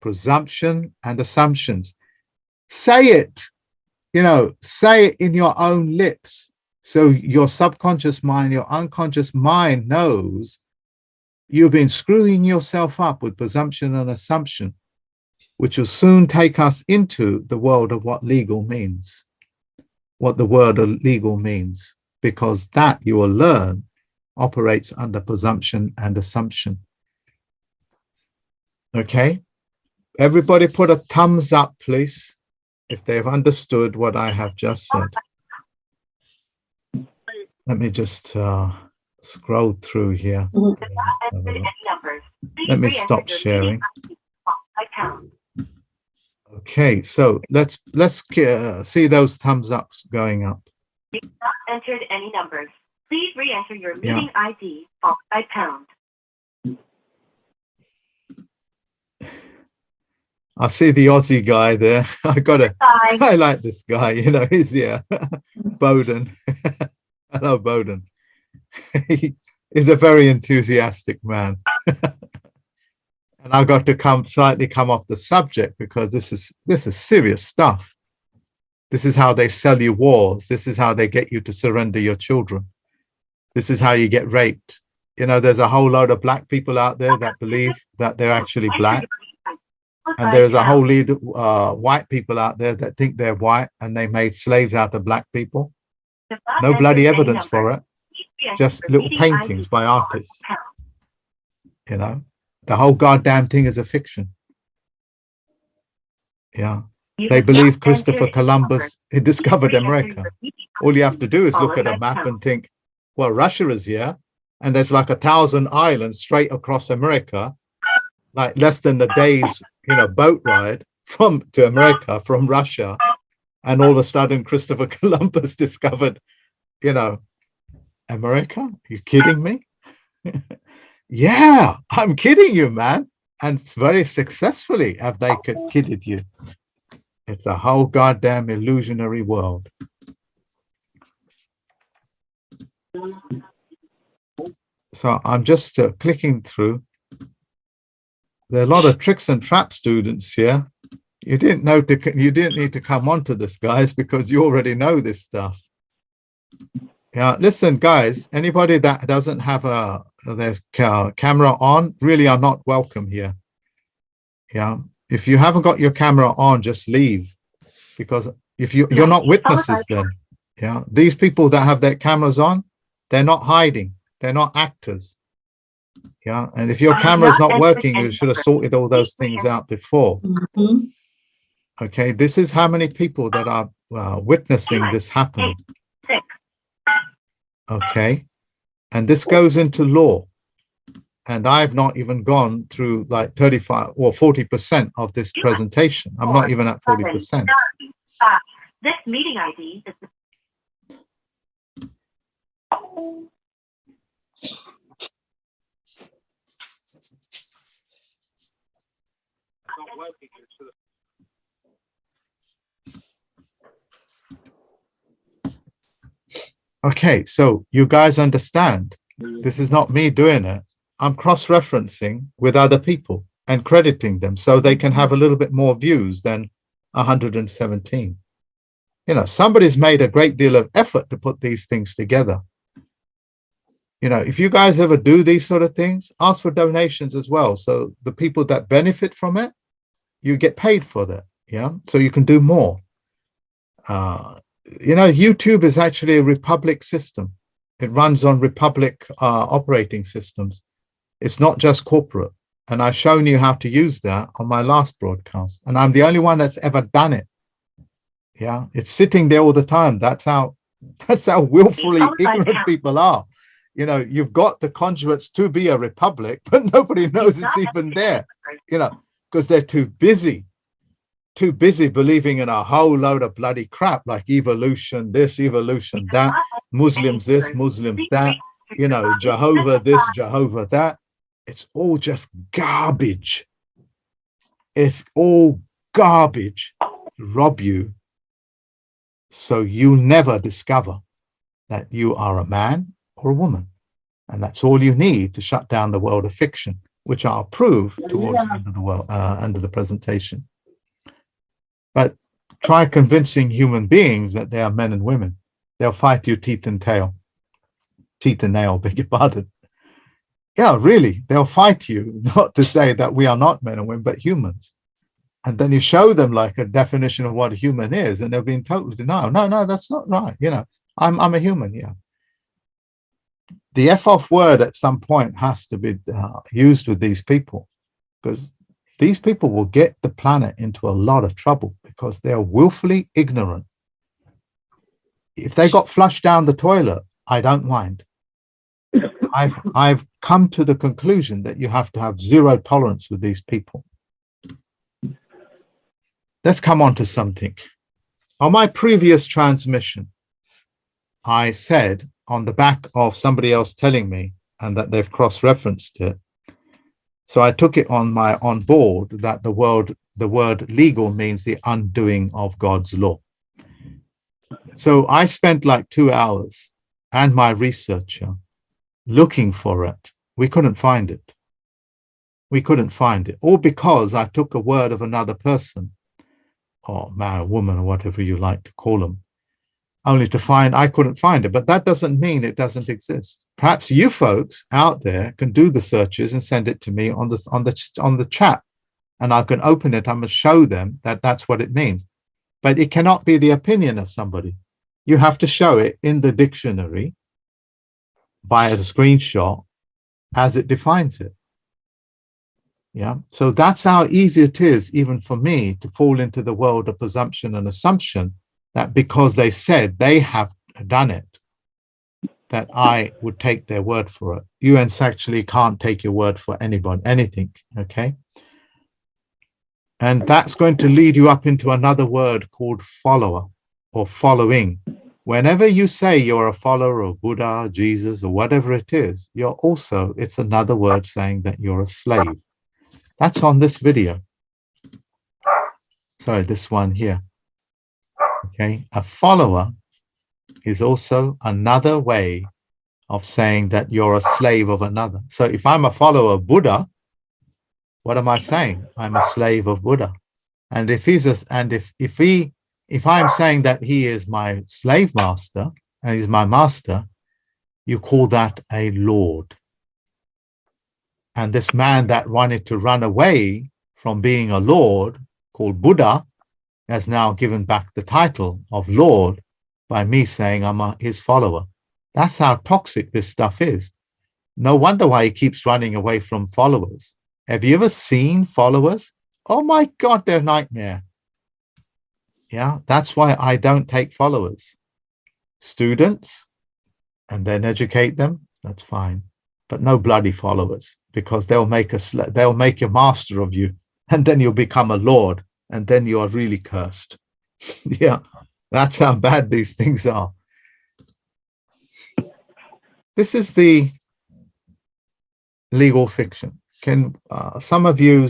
Presumption and assumptions. Say it, you know, say it in your own lips. So your subconscious mind, your unconscious mind knows you've been screwing yourself up with presumption and assumption, which will soon take us into the world of what legal means, what the word of legal means, because that you will learn operates under presumption and assumption. Okay, everybody put a thumbs up, please, if they've understood what I have just said. Let me just uh, scroll through here. Have a look. Let me stop sharing. Okay, so let's let's uh, see those thumbs ups going up. You've not entered any numbers. Please re-enter your Yeah. meeting ID followed by pound. I see the Aussie guy there. I gotta Bye. I like this guy, you know, he's yeah, Bowden. Hello, Bowden. he is a very enthusiastic man. and I got to come slightly come off the subject because this is this is serious stuff. This is how they sell you wars. This is how they get you to surrender your children. This is how you get raped. you know, there's a whole load of black people out there that believe that they're actually black. And there's a whole lead uh, white people out there that think they're white and they made slaves out of black people. No bloody evidence for it, just little paintings by artists. you know. The whole goddamn thing is a fiction. Yeah. They believe Christopher Columbus he discovered America. All you have to do is look at a map and think, well, Russia is here, and there's like a thousand islands straight across America, like less than a day's, you know, boat ride from to America from Russia, and all of a sudden Christopher Columbus discovered, you know, America. Are you kidding me? yeah, I'm kidding you, man. And very successfully have they kidded you. It's a whole goddamn illusionary world. So I'm just uh, clicking through. There are a lot of tricks and trap students here. You didn't know to, you didn't need to come onto this, guys, because you already know this stuff. Yeah, listen, guys, anybody that doesn't have a there's ca camera on really are not welcome here. Yeah, if you haven't got your camera on, just leave because if you you're not witnesses then. Yeah, these people that have their cameras on, they're not hiding. They're not actors. Yeah, and if your camera is not working, you should have sorted all those things out before. Mhm. Okay, this is how many people that are uh, witnessing this happen. Okay, and this goes into law. And I've not even gone through like 35 or 40% of this presentation. I'm not even at 40%. This meeting ID is Okay, so you guys understand, this is not me doing it. I'm cross-referencing with other people and crediting them so they can have a little bit more views than 117. You know, somebody's made a great deal of effort to put these things together. You know, if you guys ever do these sort of things, ask for donations as well. So the people that benefit from it, you get paid for that. Yeah, so you can do more. Uh, you know, YouTube is actually a Republic system. It runs on Republic uh, operating systems. It's not just corporate. And I've shown you how to use that on my last broadcast. And I'm the only one that's ever done it. Yeah, it's sitting there all the time. That's how that's how willfully ignorant people are. You know, you've got the conduits to be a republic, but nobody knows it's even there, you know, because they're too busy, too busy believing in a whole load of bloody crap like evolution, this, evolution, that, Muslims this, Muslims that, you know, Jehovah this, Jehovah that. It's all just garbage. It's all garbage to rob you. So you never discover that you are a man or a woman. And that's all you need to shut down the world of fiction, which I'll prove towards the end of the world, uh, end of the presentation. But try convincing human beings that they are men and women. They'll fight you teeth and tail. Teeth and nail, beg your pardon. Yeah, really, they'll fight you, not to say that we are not men and women, but humans. And then you show them like a definition of what a human is, and they'll be in total denial. No, no, that's not right. You know, I'm I'm a human, yeah. The F off word at some point has to be uh, used with these people because these people will get the planet into a lot of trouble because they are willfully ignorant. If they got flushed down the toilet, I don't mind. I've I've come to the conclusion that you have to have zero tolerance with these people. Let's come on to something. On my previous transmission, I said on the back of somebody else telling me and that they've cross-referenced it. So I took it on my on board that the word the word legal means the undoing of God's law. So I spent like two hours and my researcher looking for it. We couldn't find it. We couldn't find it, all because I took a word of another person, or man woman, or whatever you like to call them. Only to find I couldn't find it, but that doesn't mean it doesn't exist. Perhaps you folks out there can do the searches and send it to me on the on the on the chat, and I can open it. I'm gonna show them that that's what it means, but it cannot be the opinion of somebody. You have to show it in the dictionary by a screenshot as it defines it. Yeah, so that's how easy it is, even for me, to fall into the world of presumption and assumption that because they said they have done it, that I would take their word for it. You actually can't take your word for anybody, anything, okay? And that's going to lead you up into another word called follower or following. Whenever you say you're a follower of Buddha, Jesus, or whatever it is, you're also, it's another word saying that you're a slave. That's on this video. Sorry, this one here. Okay, a follower is also another way of saying that you're a slave of another. So if I'm a follower of Buddha, what am I saying? I'm a slave of Buddha. And if he's a, and if if he if I'm saying that he is my slave master and he's my master, you call that a lord. And this man that wanted to run away from being a lord called Buddha has now given back the title of Lord by me saying I'm a, his follower. That's how toxic this stuff is. No wonder why he keeps running away from followers. Have you ever seen followers? Oh my God, they're a nightmare. Yeah, that's why I don't take followers. Students, and then educate them, that's fine. But no bloody followers, because they'll make a they'll make a master of you, and then you'll become a lord, and then you are really cursed. yeah, that's how bad these things are. This is the legal fiction. Can uh, some of you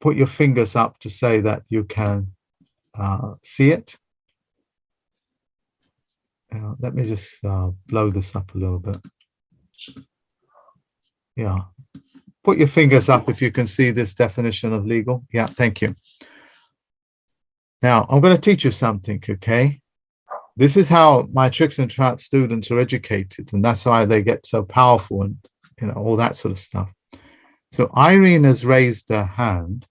put your fingers up to say that you can uh, see it? Uh, let me just uh, blow this up a little bit. Yeah. Put your fingers up if you can see this definition of legal. Yeah, thank you. Now, I'm going to teach you something, okay? This is how my tricks and traps students are educated, and that's why they get so powerful and you know all that sort of stuff. So Irene has raised her hand.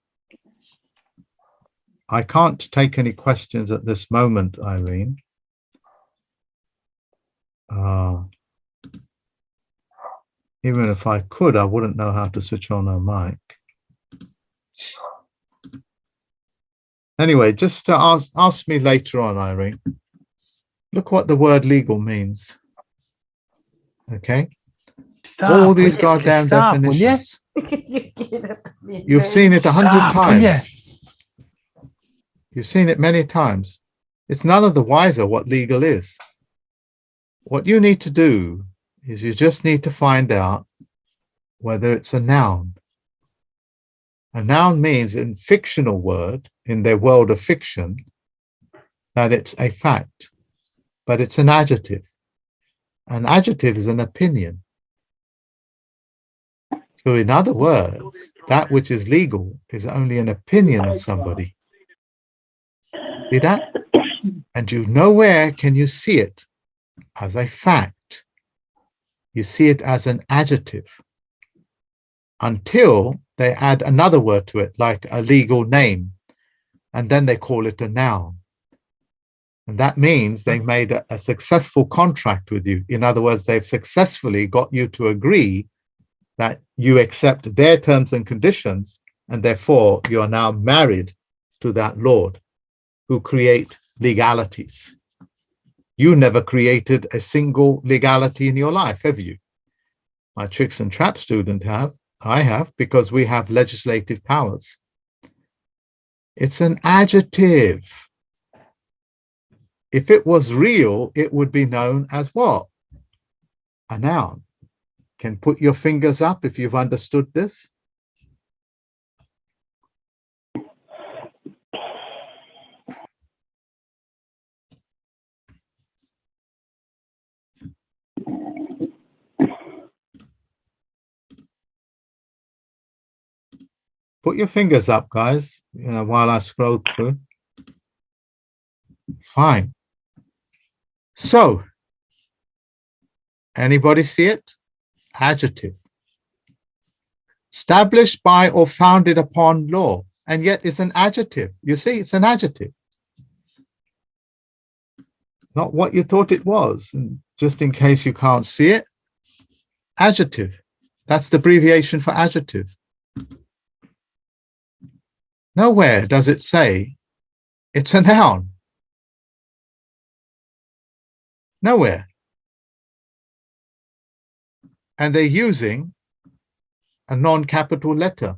I can't take any questions at this moment, Irene. Uh, even if I could, I wouldn't know how to switch on a mic. Anyway, just to ask, ask me later on, Irene. Look what the word legal means. Okay, Stop, all these goddamn Stop, definitions. You've seen it a hundred Stop, will ya? times. You've seen it many times. It's none of the wiser what legal is. What you need to do is you just need to find out whether it's a noun. A noun means in fictional word, in their world of fiction, that it's a fact, but it's an adjective. An adjective is an opinion. So in other words, that which is legal is only an opinion of somebody. See that? And you nowhere can you see it as a fact. You see it as an adjective until they add another word to it, like a legal name, and then they call it a noun. And that means they made a, a successful contract with you. In other words, they've successfully got you to agree that you accept their terms and conditions, and therefore you are now married to that Lord who create legalities. You never created a single legality in your life, have you? My tricks and trap student have. I have because we have legislative powers. It's an adjective. If it was real, it would be known as what? A noun. Can put your fingers up if you've understood this. Put your fingers up, guys, you know, while I scroll through. It's fine. So, anybody see it? Adjective. Established by or founded upon law, and yet it's an adjective. You see, it's an adjective. Not what you thought it was. And just in case you can't see it, adjective. That's the abbreviation for adjective. Nowhere does it say it's a noun. Nowhere. And they're using a non-capital letter.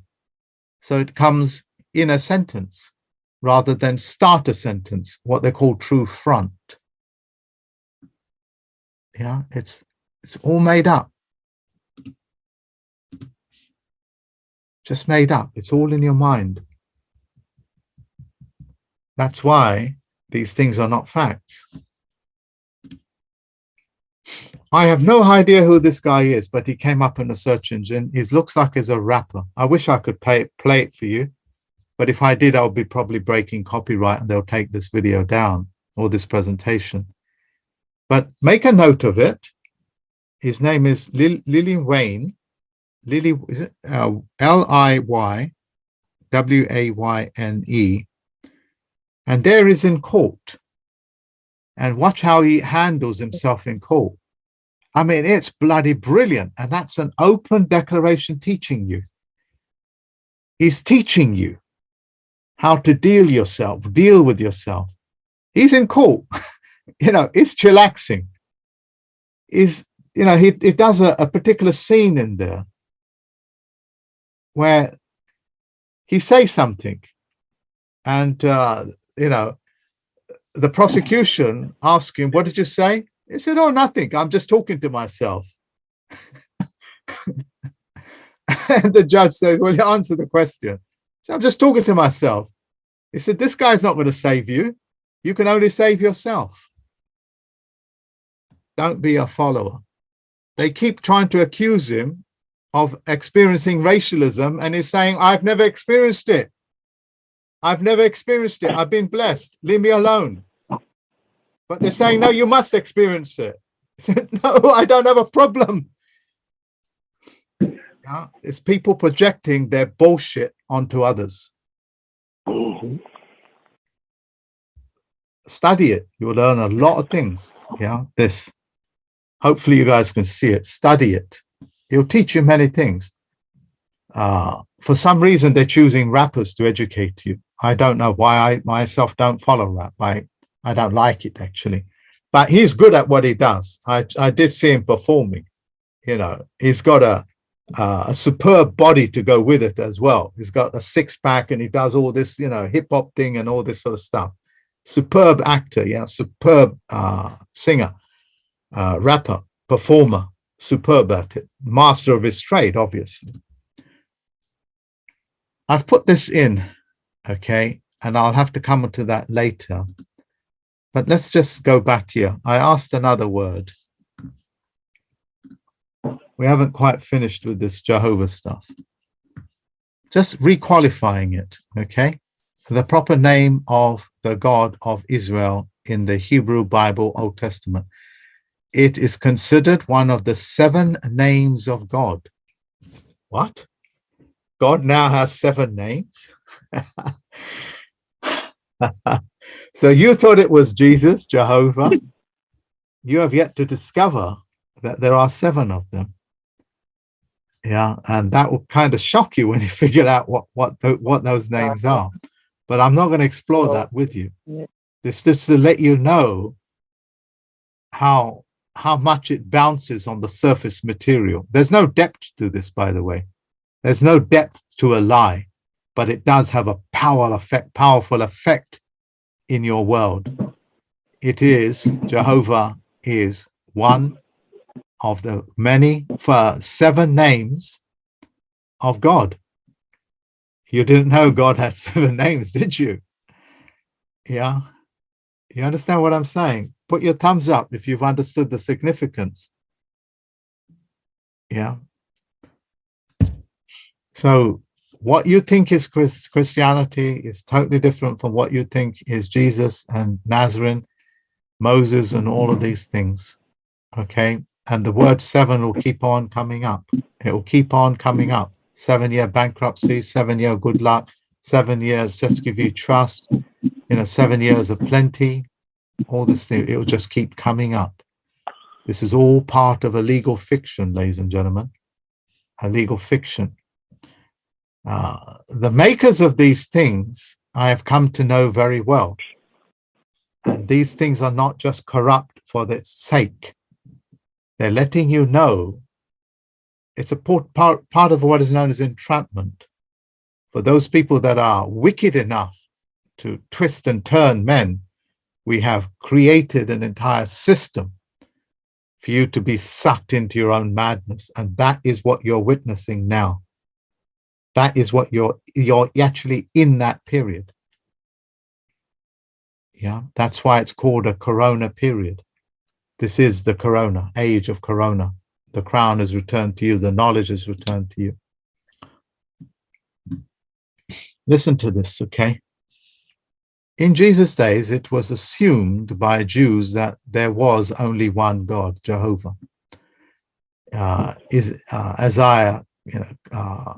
So it comes in a sentence rather than start a sentence, what they call true front. Yeah, it's it's all made up. Just made up. It's all in your mind. That's why these things are not facts. I have no idea who this guy is, but he came up in a search engine. He looks like he's a rapper. I wish I could pay, play it for you, but if I did, I'll be probably breaking copyright and they'll take this video down or this presentation. But make a note of it. His name is Lil Lily Wayne. Lily, is it uh, L-I-Y W-A-Y-N-E. And there is in court. And watch how he handles himself in court. I mean, it's bloody brilliant. And that's an open declaration teaching you. He's teaching you how to deal yourself, deal with yourself. He's in court. you know, it's chillaxing. Is you know, he it does a, a particular scene in there where he says something and uh, you know, the prosecution asked him, what did you say? He said, oh, nothing. I'm just talking to myself. and the judge said, well, you answer the question. So I'm just talking to myself. He said, this guy's not going to save you. You can only save yourself. Don't be a follower. They keep trying to accuse him of experiencing racialism and he's saying, I've never experienced it. I've never experienced it. I've been blessed. Leave me alone. But they're saying, no, you must experience it. Said, no, I don't have a problem. Yeah, it's people projecting their bullshit onto others. Mhm. Study it. You'll learn a lot of things. Yeah, this. Hopefully you guys can see it. Study it. He'll teach you many things. Uh, for some reason, they're choosing rappers to educate you. I don't know why I myself don't follow rap. I, I don't like it actually, but he's good at what he does. I, I did see him performing, you know, he's got a, uh, a superb body to go with it as well. He's got a six pack and he does all this, you know, hip hop thing and all this sort of stuff. Superb actor, yeah, superb uh, singer, uh, rapper, performer, superb at it, master of his trade, obviously. I've put this in, okay, and I'll have to come to that later. But let's just go back here. I asked another word. We haven't quite finished with this Jehovah stuff. Just requalifying it, okay? The proper name of the God of Israel in the Hebrew Bible Old Testament. It is considered one of the seven names of God. What? God now has seven names? so you thought it was Jesus, Jehovah. You have yet to discover that there are seven of them. Yeah, and that will kind of shock you when you figure out what what what those names are. But I'm not going to explore that with you. This just to let you know how how much it bounces on the surface material. There's no depth to this, by the way. There's no depth to a lie, but it does have a power effect, powerful effect in your world. It is Jehovah is one of the many for seven names of God. You didn't know God had seven names, did you? Yeah. You understand what I'm saying? Put your thumbs up if you've understood the significance. Yeah. So what you think is Chris, Christianity is totally different from what you think is Jesus and Nazarene. Moses and all of these things. Okay. And the word seven will keep on coming up. It will keep on coming up. Seven year bankruptcy, seven year good luck, seven years just give you trust, you know, seven years of plenty, all this thing. It will just keep coming up. This is all part of a legal fiction, ladies and gentlemen. A legal fiction. Uh, the makers of these things I have come to know very well. And these things are not just corrupt for their sake. They're letting you know it's a part, part, part of what is known as entrapment. For those people that are wicked enough to twist and turn men, we have created an entire system for you to be sucked into your own madness. And that is what you're witnessing now. That is what you're, you're actually in that period. Yeah, that's why it's called a corona period. This is the corona, age of corona. The crown is returned to you, the knowledge is returned to you. Listen to this, okay? In Jesus' days, it was assumed by Jews that there was only one God, Jehovah. Uh, is uh, Isaiah you know, uh,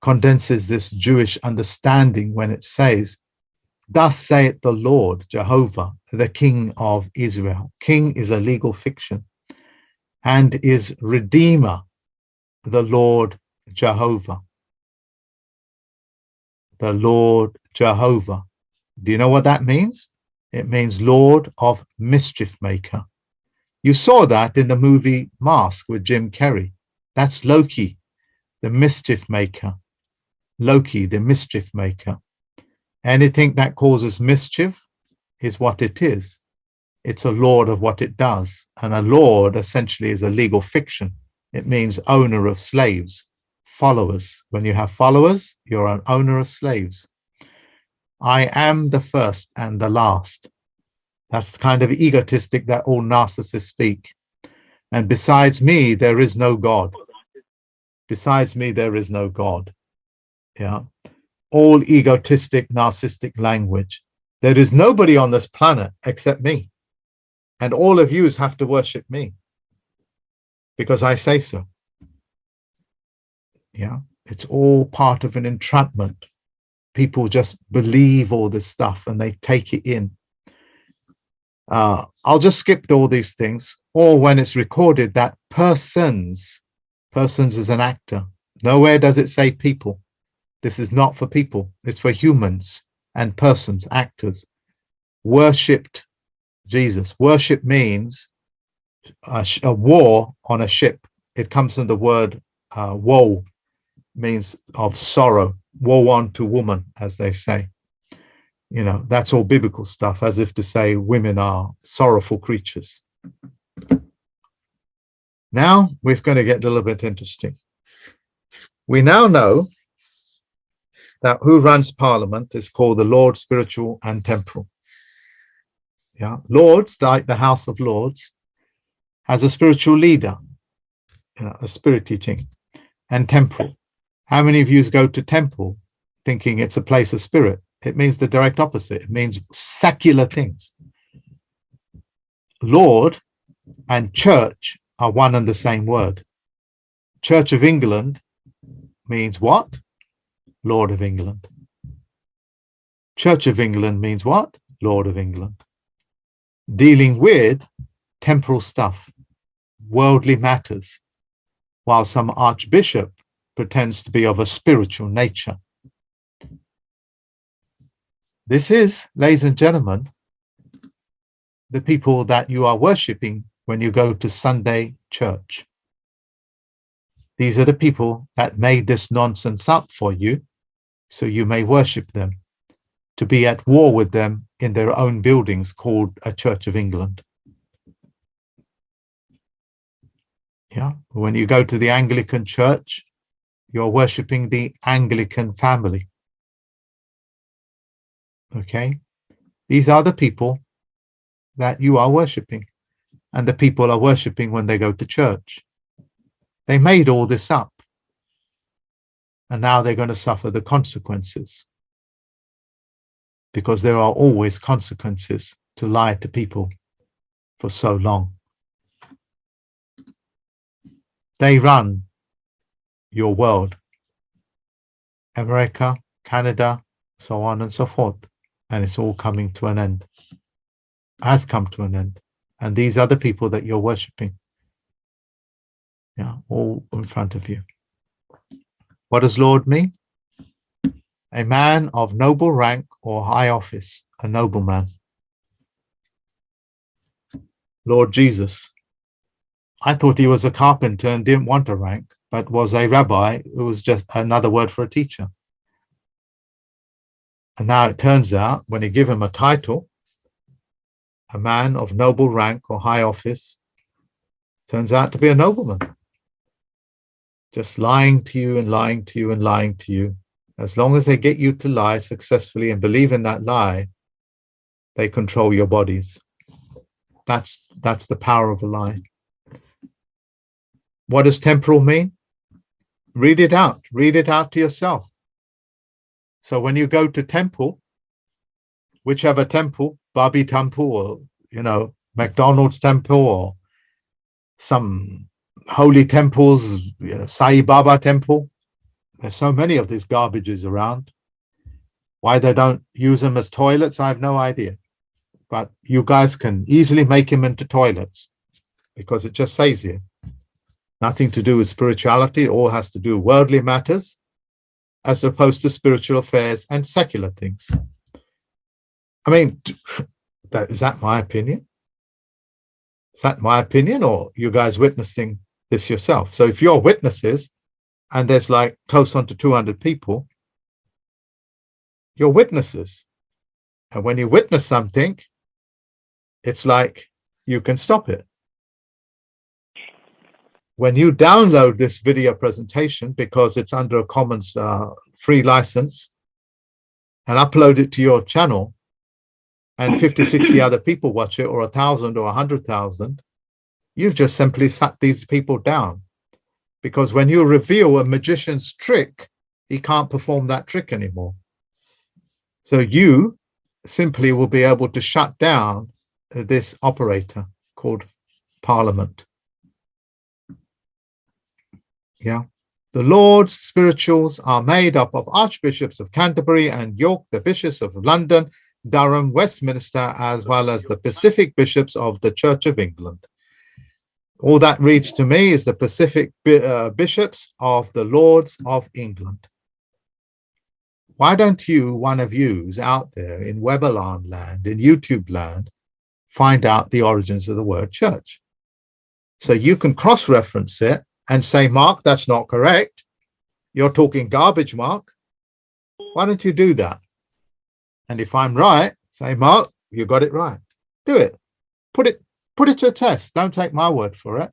condenses this Jewish understanding when it says, Thus saith the Lord Jehovah, the King of Israel. King is a legal fiction and is Redeemer, the Lord Jehovah. The Lord Jehovah. Do you know what that means? It means Lord of Mischief Maker. You saw that in the movie Mask with Jim Carrey. That's Loki, the mischief maker. Loki, the mischief maker. Anything that causes mischief is what it is. It's a lord of what it does. And a lord essentially is a legal fiction. It means owner of slaves, followers. When you have followers, you're an owner of slaves. I am the first and the last. That's the kind of egotistic that all narcissists speak. And besides me, there is no God. Besides me, there is no God. Yeah all egotistic, narcissistic language. There is nobody on this planet except me. And all of you have to worship me because I say so. Yeah, it's all part of an entrapment. People just believe all this stuff and they take it in. Uh, I'll just skip all these things. Or when it's recorded that persons, persons is an actor. Nowhere does it say people. This is not for people, it's for humans and persons, actors. Worshipped Jesus. Worship means a, a war on a ship. It comes from the word uh, woe, means of sorrow, woe unto woman, as they say. You know, that's all biblical stuff, as if to say women are sorrowful creatures. Now we're going to get a little bit interesting. We now know that who runs parliament is called the Lord spiritual and temporal. Yeah, Lords, like the House of Lords, has a spiritual leader, you know, a spirit teaching, and temporal. How many of you go to temple thinking it's a place of spirit? It means the direct opposite. It means secular things. Lord and church are one and the same word. Church of England means what? Lord of England. Church of England means what? Lord of England. Dealing with temporal stuff, worldly matters, while some archbishop pretends to be of a spiritual nature. This is, ladies and gentlemen, the people that you are worshipping when you go to Sunday church. These are the people that made this nonsense up for you so you may worship them, to be at war with them in their own buildings called a Church of England. Yeah, when you go to the Anglican Church, you're worshipping the Anglican family. Okay, these are the people that you are worshipping, and the people are worshipping when they go to church. They made all this up and now they're going to suffer the consequences because there are always consequences to lie to people for so long. They run your world. America, Canada, so on and so forth. And it's all coming to an end. Has come to an end. And these are the people that you're worshipping. Yeah, all in front of you. What does Lord mean? A man of noble rank or high office, a nobleman. Lord Jesus. I thought he was a carpenter and didn't want a rank, but was a rabbi who was just another word for a teacher. And now it turns out when you give him a title, a man of noble rank or high office, turns out to be a nobleman. Just lying to you and lying to you and lying to you. As long as they get you to lie successfully and believe in that lie, they control your bodies. That's that's the power of a lie. What does temporal mean? Read it out. Read it out to yourself. So when you go to temple, whichever temple, Bobby temple or you know, McDonald's temple or some holy temples, you know, Sai Baba temple. There's so many of these garbages around. Why they don't use them as toilets, I have no idea but you guys can easily make them into toilets because it just says here nothing to do with spirituality all has to do with worldly matters as opposed to spiritual affairs and secular things i mean that is that my opinion is that my opinion or you guys witnessing this yourself so if you're witnesses and there's like close on to 200 people you're witnesses and when you witness something it's like you can stop it. When you download this video presentation, because it's under a Commons uh, free license, and upload it to your channel, and 50, 60 other people watch it, or a thousand or a hundred thousand, you've just simply sat these people down. Because when you reveal a magician's trick, he can't perform that trick anymore. So you simply will be able to shut down this operator called Parliament. Yeah. The Lord's spirituals are made up of Archbishops of Canterbury and York, the Bishops of London, Durham, Westminster, as well as the Pacific Bishops of the Church of England. All that reads to me is the Pacific uh, Bishops of the Lords of England. Why don't you, one of yous out there in Weberland land, in YouTube land, find out the origins of the word church. So you can cross-reference it and say, Mark, that's not correct. You're talking garbage, Mark. Why don't you do that? And if I'm right, say, Mark, you got it right. Do it. Put it, put it to a test. Don't take my word for it.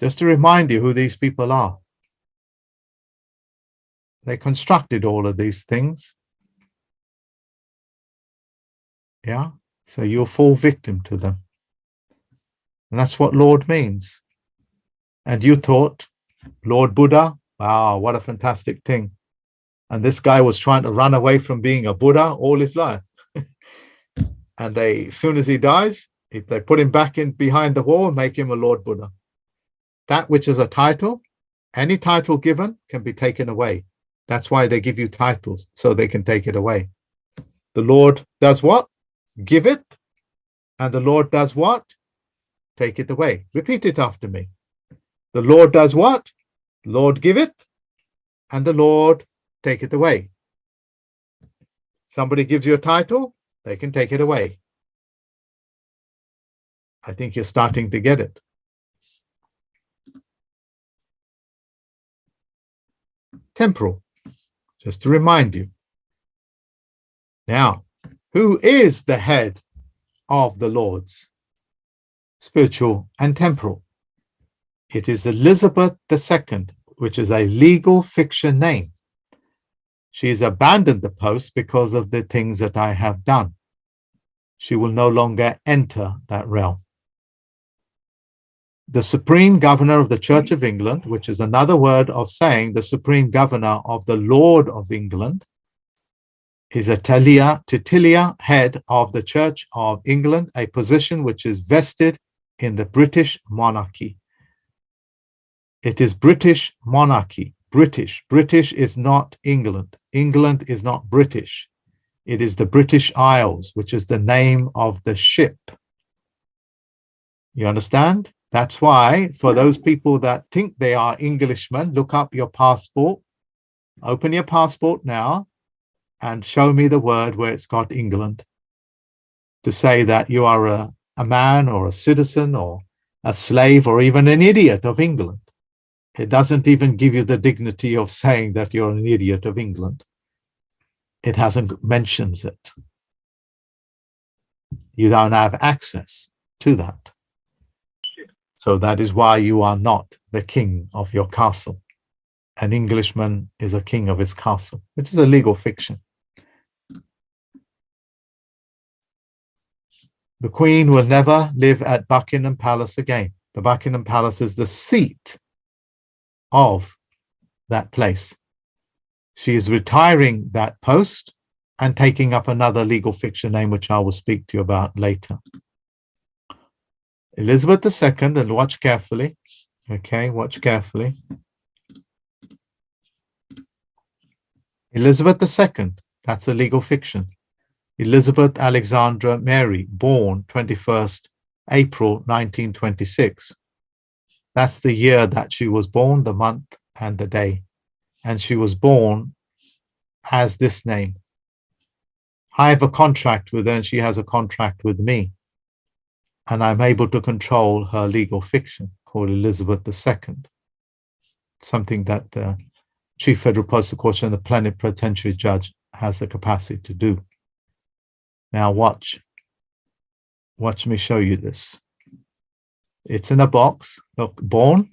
Just to remind you who these people are. They constructed all of these things yeah. So you'll fall victim to them. And that's what Lord means. And you thought, Lord Buddha, wow, what a fantastic thing. And this guy was trying to run away from being a Buddha all his life. And they, as soon as he dies, if they put him back in behind the wall and make him a Lord Buddha. That which is a title, any title given can be taken away. That's why they give you titles, so they can take it away. The Lord does what? give it, and the Lord does what? Take it away. Repeat it after me. The Lord does what? Lord give it, and the Lord take it away. Somebody gives you a title, they can take it away. I think you're starting to get it. Temporal, just to remind you. Now, who is the head of the Lords, spiritual and temporal. It is Elizabeth II, which is a legal fiction name. She has abandoned the post because of the things that I have done. She will no longer enter that realm. The Supreme Governor of the Church of England, which is another word of saying the Supreme Governor of the Lord of England, is a Talia, Titilia head of the Church of England, a position which is vested in the British monarchy. It is British monarchy, British. British is not England. England is not British. It is the British Isles, which is the name of the ship. You understand? That's why for those people that think they are Englishmen, look up your passport, open your passport now and show me the word where it's got England to say that you are a, a man or a citizen or a slave or even an idiot of England. It doesn't even give you the dignity of saying that you're an idiot of England. It hasn't mentions it. You don't have access to that. So that is why you are not the king of your castle. An Englishman is a king of his castle, which is a legal fiction. The Queen will never live at Buckingham Palace again. The Buckingham Palace is the seat of that place. She is retiring that post and taking up another legal fiction name, which I will speak to you about later. Elizabeth II, and watch carefully. Okay, watch carefully. Elizabeth II, that's a legal fiction. Elizabeth Alexandra Mary, born 21st April 1926. That's the year that she was born, the month and the day. And she was born as this name. I have a contract with her and she has a contract with me. And I'm able to control her legal fiction called Elizabeth II. Something that the Chief Federal Prosecutor and the Plenipotentiary Judge has the capacity to do. Now watch. Watch me show you this. It's in a box. Look, born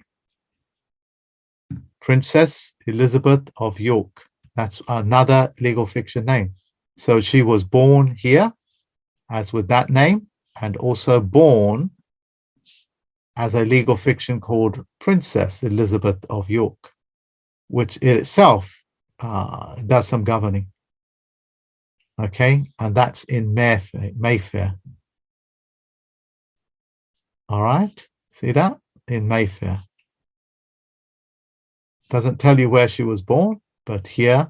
Princess Elizabeth of York. That's another legal fiction name. So she was born here as with that name and also born as a legal fiction called Princess Elizabeth of York, which itself uh, does some governing okay and that's in mayfair mayfair all right. See that? In mayfair. Doesn't tell you where she was born but here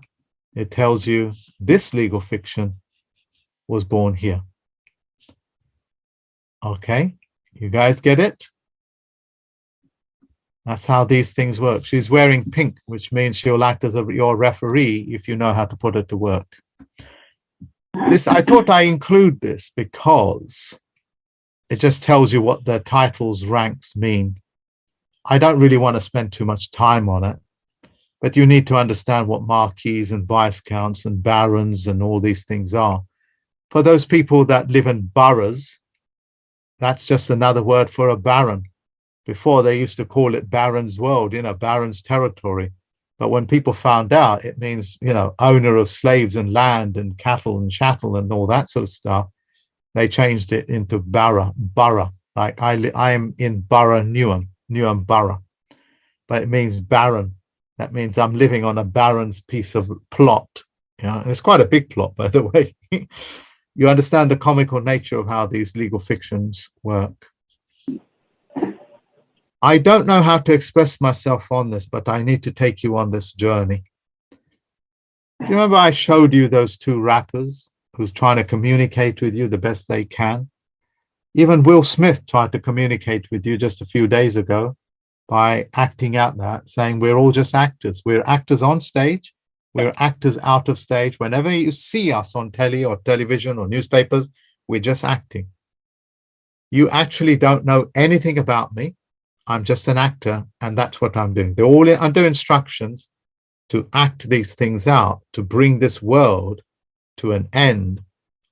it tells you this legal fiction was born here. Okay. You guys get it? That's how these things work. She's wearing pink which means she'll act as a, your referee if you know how to put it to work. This I thought I include this because it just tells you what the titles ranks mean. I don't really want to spend too much time on it, but you need to understand what marquises and viscounts and barons and all these things are. For those people that live in boroughs, that's just another word for a baron. Before they used to call it baron's world, you know, baron's territory. But when people found out, it means, you know, owner of slaves and land and cattle and chattel and all that sort of stuff. They changed it into Barra, borough. Like I, I am in Borough Newham, Newham Borough, but it means baron. That means I'm living on a baron's piece of plot. Yeah, it's quite a big plot, by the way. you understand the comical nature of how these legal fictions work. I don't know how to express myself on this, but I need to take you on this journey. Do you remember I showed you those two rappers who's trying to communicate with you the best they can? Even Will Smith tried to communicate with you just a few days ago by acting out that, saying we're all just actors. We're actors on stage. We're actors out of stage. Whenever you see us on telly or television or newspapers, we're just acting. You actually don't know anything about me. I'm just an actor and that's what I'm doing. They're all under instructions to act these things out, to bring this world to an end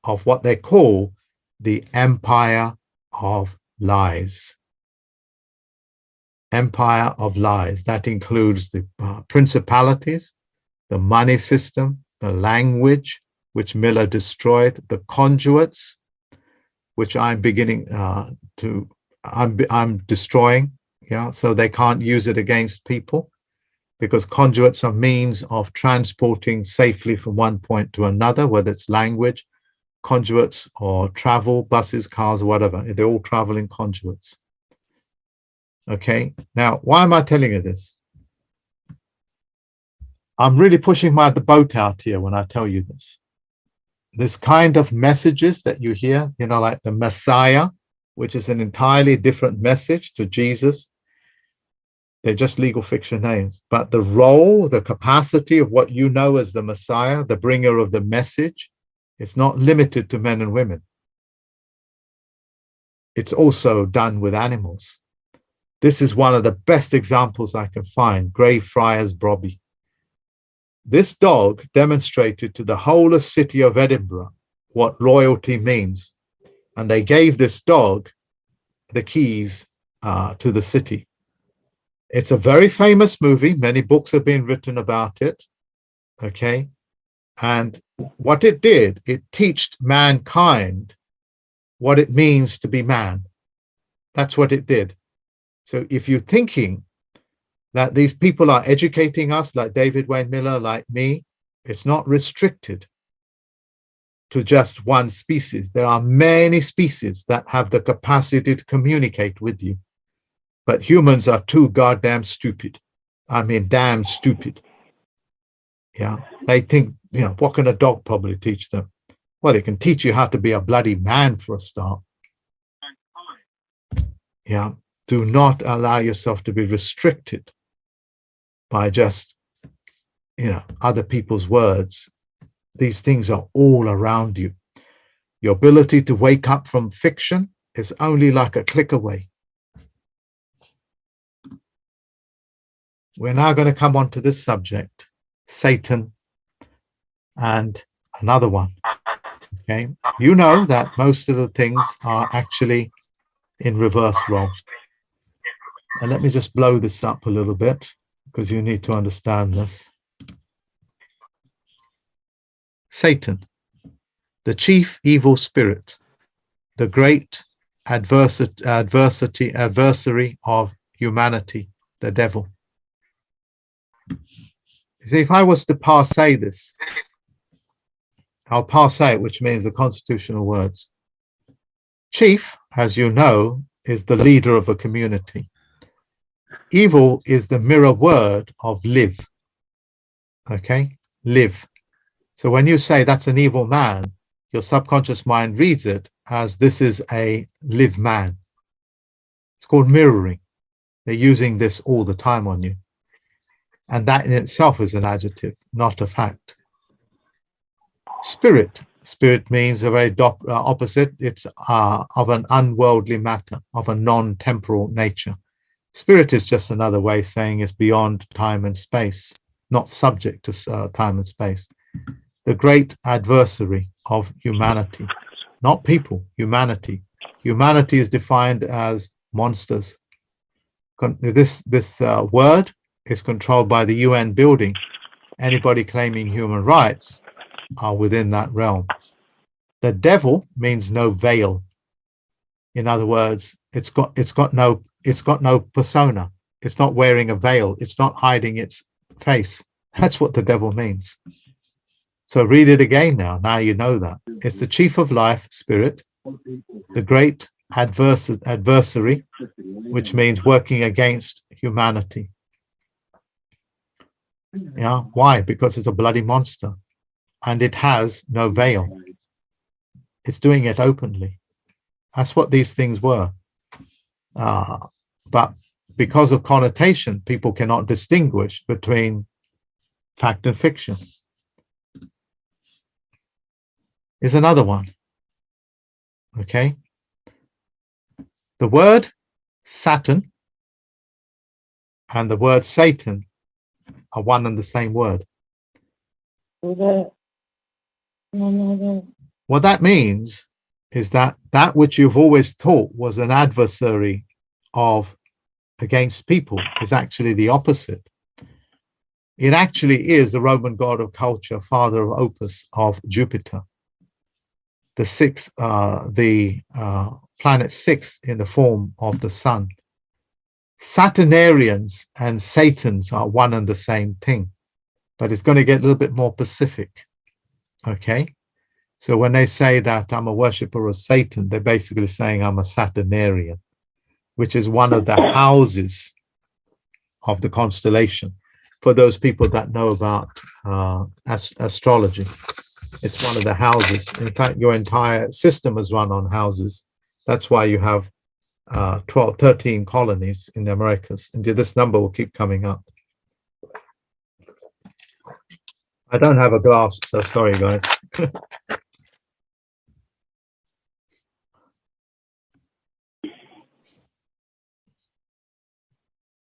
of what they call the empire of lies. Empire of lies. That includes the uh, principalities, the money system, the language, which Miller destroyed, the conduits, which I'm beginning uh, to, I'm, I'm destroying, yeah so they can't use it against people because conduits are means of transporting safely from one point to another, whether it's language, conduits, or travel, buses, cars, whatever. They're all travel in conduits. Okay, now why am I telling you this? I'm really pushing my the boat out here when I tell you this. This kind of messages that you hear, you know, like the Messiah, which is an entirely different message to Jesus. They're just legal fiction names. But the role, the capacity of what you know as the Messiah, the bringer of the message, is not limited to men and women. It's also done with animals. This is one of the best examples I can find, Greyfriars Bobby. This dog demonstrated to the whole city of Edinburgh what loyalty means. And they gave this dog the keys uh, to the city. It's a very famous movie. Many books have been written about it. Okay. And what it did, it taught mankind what it means to be man. That's what it did. So if you're thinking that these people are educating us like David Wynn Miller, like me, it's not restricted to just one species. There are many species that have the capacity to communicate with you. But humans are too goddamn stupid. I mean, damn stupid. Yeah, they think, you know, what can a dog probably teach them? Well, it can teach you how to be a bloody man for a start. Yeah, do not allow yourself to be restricted by just, you know, other people's words. These things are all around you. Your ability to wake up from fiction is only like a click away. We're now going to come on to this subject, Satan and another one. Okay, you know that most of the things are actually in reverse role. And let me just blow this up a little bit because you need to understand this. Satan, the chief evil spirit, the great adversity, adversity, adversary of humanity, the devil. See, if I was to parse this, I'll parse it, which means the constitutional words. Chief, as you know, is the leader of a community. Evil is the mirror word of live. Okay, live. So when you say that's an evil man, your subconscious mind reads it as this is a live man. It's called mirroring. They're using this all the time on you. And that in itself is an adjective, not a fact. Spirit. Spirit means a very uh, opposite. It's uh, of an unworldly matter, of a non-temporal nature. Spirit is just another way saying it's beyond time and space, not subject to uh, time and space. The great adversary of humanity, not people, humanity. Humanity is defined as monsters. This, this uh, word is controlled by the UN building. Anybody claiming human rights are within that realm. The devil means no veil. In other words, it's got it's got no it's got no persona. It's not wearing a veil. It's not hiding its face. That's what the devil means. So read it again now. Now you know that. It's the chief of life, spirit, the great advers adversary, which means working against humanity. Yeah, why? Because it's a bloody monster and it has no veil. It's doing it openly. That's what these things were. Uh, but because of connotation, people cannot distinguish between fact and fiction. Is another one. Okay. The word Saturn and the word Satan are one and the same word. What that means is that that which you've always thought was an adversary of against people is actually the opposite. It actually is the Roman god of culture, father of opus of Jupiter. The six, uh, the uh, planet six in the form of the sun. Saturnarians and Satans are one and the same thing, but it's going to get a little bit more specific. Okay. So when they say that I'm a worshiper of Satan, they're basically saying I'm a Saturnarian, which is one of the houses of the constellation. For those people that know about uh, ast- astrology, it's one of the houses. In fact, your entire system is run on houses. That's why you have uh, 12, 13 colonies in the Americas. And this number will keep coming up. I don't have a glass, so sorry, guys.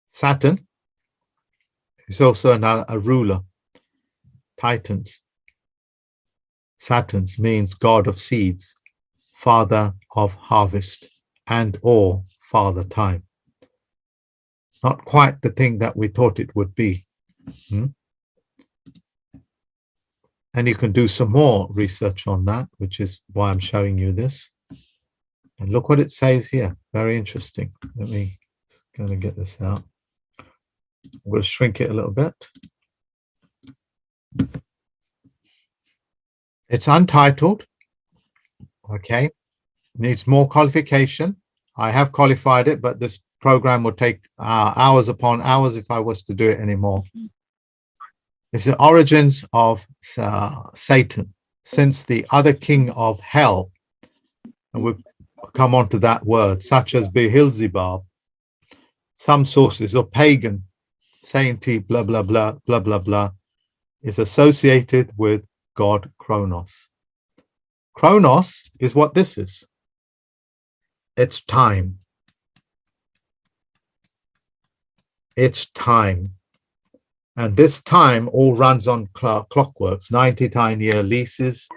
Saturn is also another, a ruler. Titans. Saturns means god of seeds, father of harvest, and or father time. Not quite the thing that we thought it would be. Hmm? And you can do some more research on that, which is why I'm showing you this. And look what it says here. Very interesting. Let me kind of get this out. I'm going to shrink it a little bit. It's untitled. Okay. Needs more qualification. I have qualified it, but this program would take uh, hours upon hours if I was to do it anymore. It's the origins of uh, Satan since the other king of hell, and we'll come on to that word, such as Beelzebub, some sources or pagan, sainty, blah, blah, blah, blah, blah, blah, is associated with God Kronos. Kronos is what this is. It's time. It's time. And this time all runs on cl- clockworks, 99 year leases.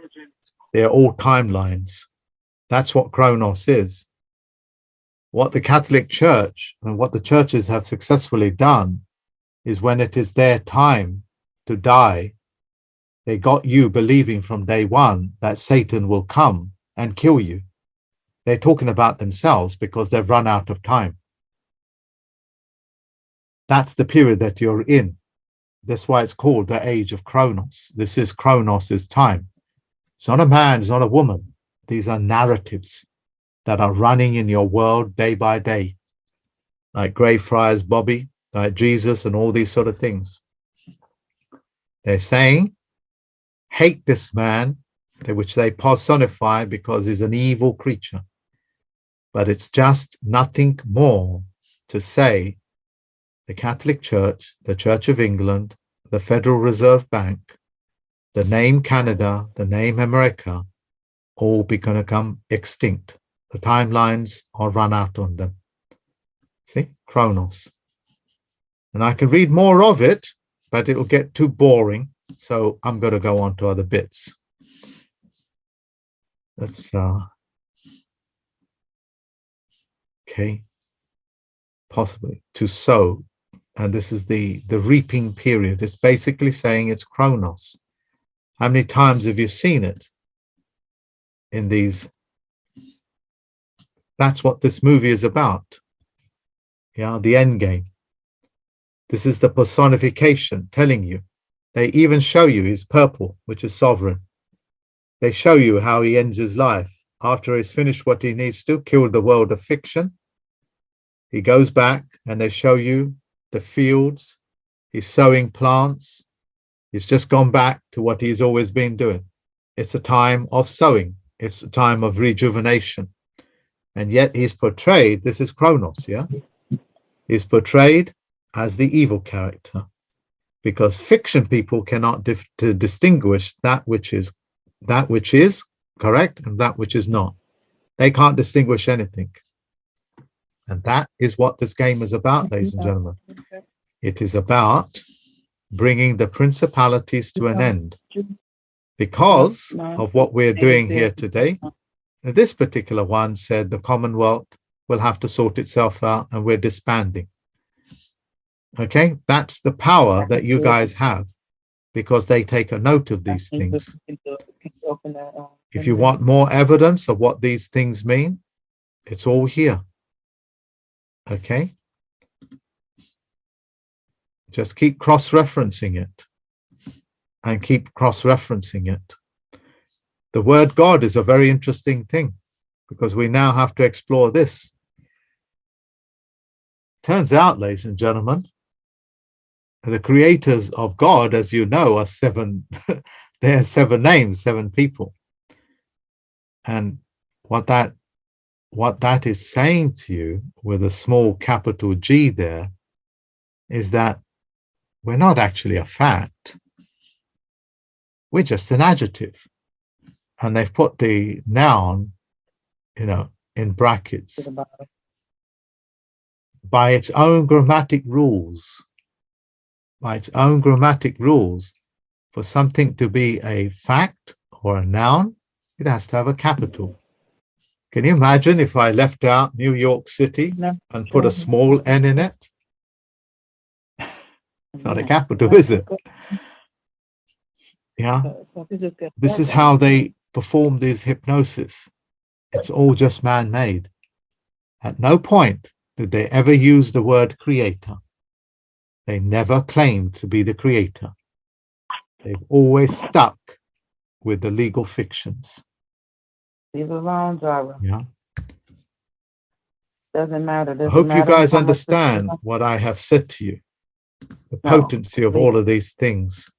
They're all timelines. That's what Kronos is. What the Catholic Church and what the churches have successfully done is when it is their time to die, they got you believing from day one that Satan will come and kill you. They're talking about themselves because they've run out of time. That's the period that you're in. That's why it's called the age of Kronos. This is Kronos's time. It's not a man, it's not a woman. These are narratives that are running in your world day by day, like Greyfriars Bobby, like Jesus, and all these sort of things. They're saying, hate this man, which they personify because he's an evil creature. But it's just nothing more to say the Catholic Church, the Church of England, the Federal Reserve Bank, the name Canada, the name America, all be going to come extinct. The timelines are run out on them. See, Kronos. And I can read more of it, but it'll get too boring. So I'm going to go on to other bits. Let's, uh, okay, possibly to sow. And this is the, the reaping period. It's basically saying it's Kronos. How many times have you seen it in these? That's what this movie is about. Yeah, the end game. This is the personification telling you. They even show you his purple, which is sovereign. They show you how he ends his life after he's finished what he needs to, kill the world of fiction. He goes back and they show you the fields. He's sowing plants. He's just gone back to what he's always been doing. It's a time of sowing. It's a time of rejuvenation. And yet he's portrayed, this is Kronos, yeah? He's portrayed as the evil character because fiction people cannot to distinguish that which is that which is correct and that which is not. They can't distinguish anything. And that is what this game is about, ladies and gentlemen. It is about bringing the principalities to an end because of what we're doing here today. This particular one said the Commonwealth will have to sort itself out and we're disbanding. Okay, that's the power that you guys have because they take a note of these things. If you want more evidence of what these things mean, it's all here. Okay, Just keep cross-referencing it and keep cross-referencing it. The word God is a very interesting thing because we now have to explore this. Turns out, ladies and gentlemen, the creators of God, as you know, are seven, there are seven names, seven people. And what that what that is saying to you with a small capital G there is that we're not actually a fact. We're just an adjective. And they've put the noun, you know, in brackets by its own grammatic rules, by its own grammatic rules, for something to be a fact or a noun, it has to have a capital. Can you imagine if I left out New York City No. and put a small n in it? It's not a capital, is it? Yeah, this is how they perform these hypnosis. It's all just man-made. At no point did they ever use the word creator. They never claimed to be the creator. They've always stuck with the legal fictions. Leave alone, Jara. Yeah. Doesn't matter. I Doesn't hope you guys understand what I have said to you. The No, potency of all of these things.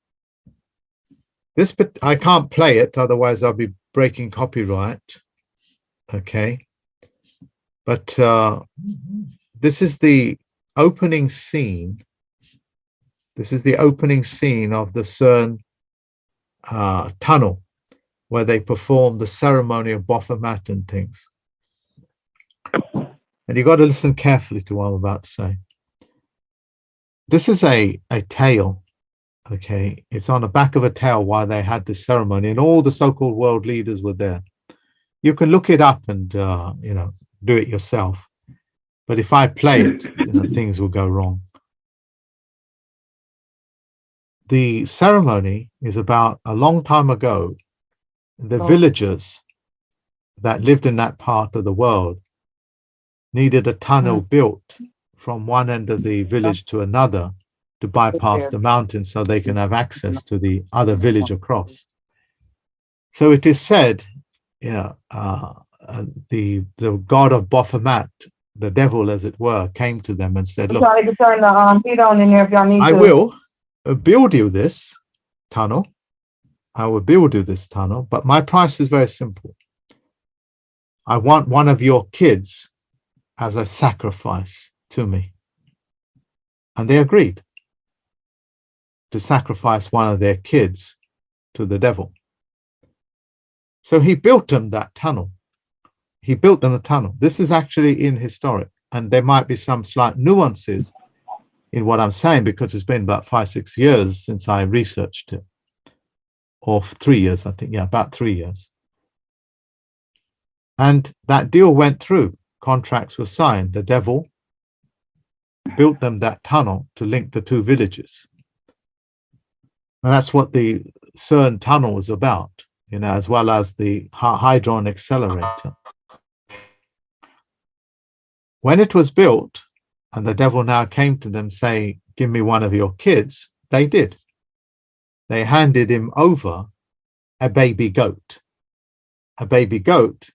This, but I can't play it, otherwise I'll be breaking copyright. Okay. But uh, this is the opening scene. This is the opening scene of the CERN uh, tunnel where they perform the ceremony of Baphomet and things. And you've got to listen carefully to what I'm about to say. This is a, a tale, okay? It's on the back of a tale why they had this ceremony and all the so-called world leaders were there. You can look it up and, uh, you know, do it yourself. But if I play it, you know, things will go wrong. The ceremony is about a long time ago. The Oh. villagers that lived in that part of the world needed a tunnel built from one end of the village to another to bypass the mountain so they can have access to the other village across. So it is said, you know, uh, uh, the the god of Baphomet, the devil as it were, came to them and said, look, to turn the um heat on in there if y'all need I to. will Uh, build you this tunnel. I will build you this tunnel, but my price is very simple. I want one of your kids as a sacrifice to me. And they agreed to sacrifice one of their kids to the devil. So he built them that tunnel. He built them a tunnel. This is actually in historic, and there might be some slight nuances in what I'm saying because it's been about five, six years since I researched it, or three years, I think. Yeah, about three years. And that deal went through. Contracts were signed. The devil built them that tunnel to link the two villages. And that's what the CERN tunnel is about, you know, as well as the Hy- Hadron accelerator. When it was built, and the devil now came to them saying, give me one of your kids, they did. They handed him over a baby goat. A baby goat,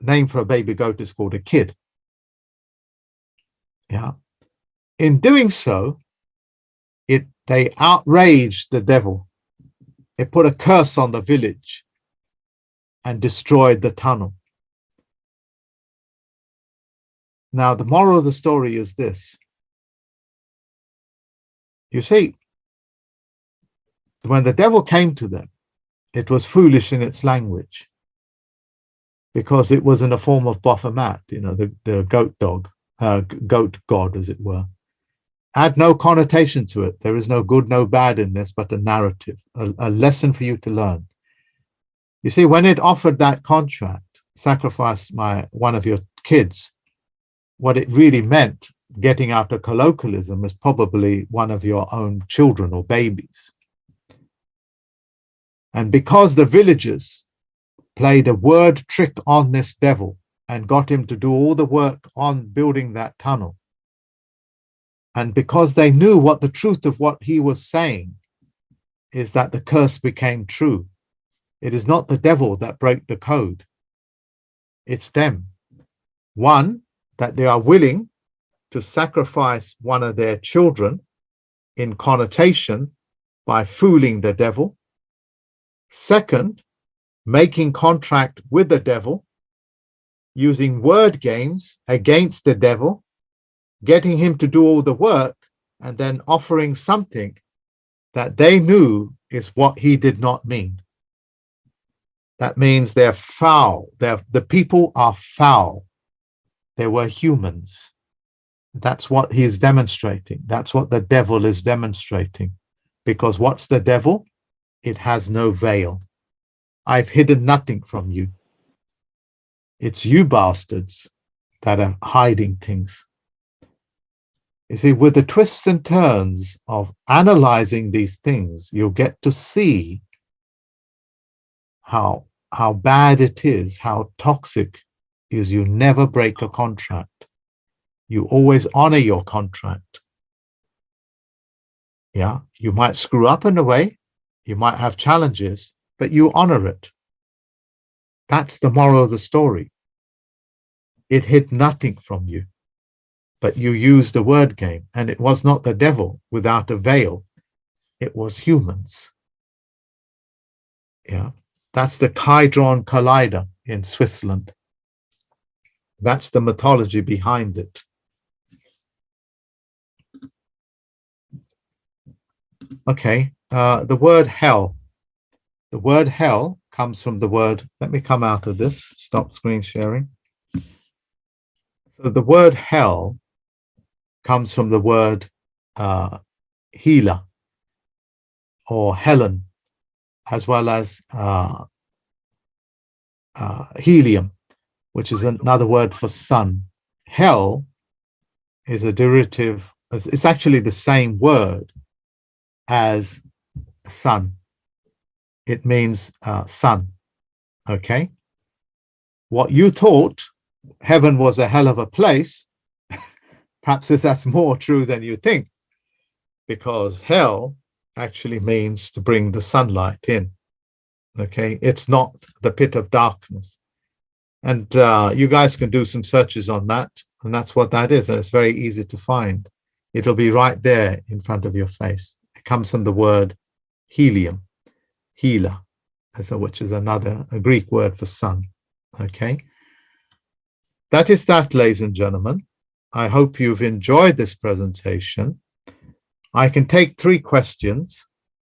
name for a baby goat is called a kid. Yeah. In doing so, it they outraged the devil. It put a curse on the village and destroyed the tunnel. Now, the moral of the story is this. You see, when the devil came to them, it was foolish in its language because it was in the form of Baphomet, you know, the, the goat dog, uh, goat god, as it were. Add no connotation to it. There is no good, no bad in this, but a narrative, a, a lesson for you to learn. You see, when it offered that contract, sacrifice my one of your kids, what it really meant, getting out of colloquialism, is probably one of your own children or babies. And because the villagers played a word trick on this devil and got him to do all the work on building that tunnel, And because they knew what the truth of what he was saying is that the curse became true. It is not the devil that broke the code. It's them. One, that they are willing to sacrifice one of their children in connotation by fooling the devil. Second, making contract with the devil, using word games against the devil, getting him to do all the work, and then offering something that they knew is what he did not mean. That means they're foul. They're, the people are foul. They were humans. That's what he is demonstrating. That's what the devil is demonstrating. Because what's the devil? It has no veil. I've hidden nothing from you. It's you bastards that are hiding things. You see, with the twists and turns of analyzing these things, you'll get to see how how bad it is, how toxic is you never break a contract. You always honor your contract. Yeah, you might screw up in a way, you might have challenges, but you honor it. That's the moral of the story. It hid nothing from you, but you used a word game, and it was not the devil without a veil. It was humans. Yeah, that's the Hadron Collider in Switzerland. That's the mythology behind it. Okay, uh, the word hell. The word hell comes from the word, let me come out of this, stop screen sharing. So the word hell comes from the word uh, healer or Helen, as well as uh, uh, helium, which is another word for sun. Hell is a derivative, it's actually the same word as sun. It means uh, sun, okay? What you thought heaven was a hell of a place, perhaps that's more true than you think, because hell actually means to bring the sunlight in. Okay, it's not the pit of darkness. And uh, you guys can do some searches on that, and that's what that is. And it's very easy to find. It'll be right there in front of your face. It comes from the word helium, hela, so which is another a Greek word for sun. Okay, that is that, ladies and gentlemen. I hope you've enjoyed this presentation. I can take three questions.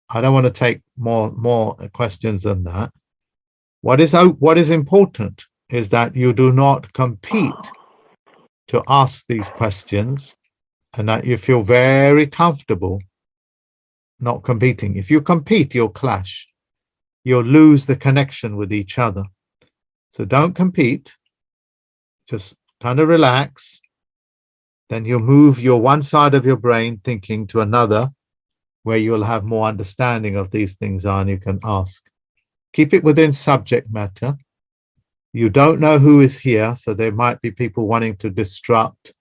I don't want to take more more questions than that. what is what is important is that you do not compete oh. to ask these questions, and that you feel very comfortable not competing. If you compete, you'll clash. You'll lose the connection with each other. So don't compete. Just kind of relax. Then you'll move your one side of your brain thinking to another where you'll have more understanding of these things are and you can ask. Keep it within subject matter. You don't know who is here, so there might be people wanting to disrupt,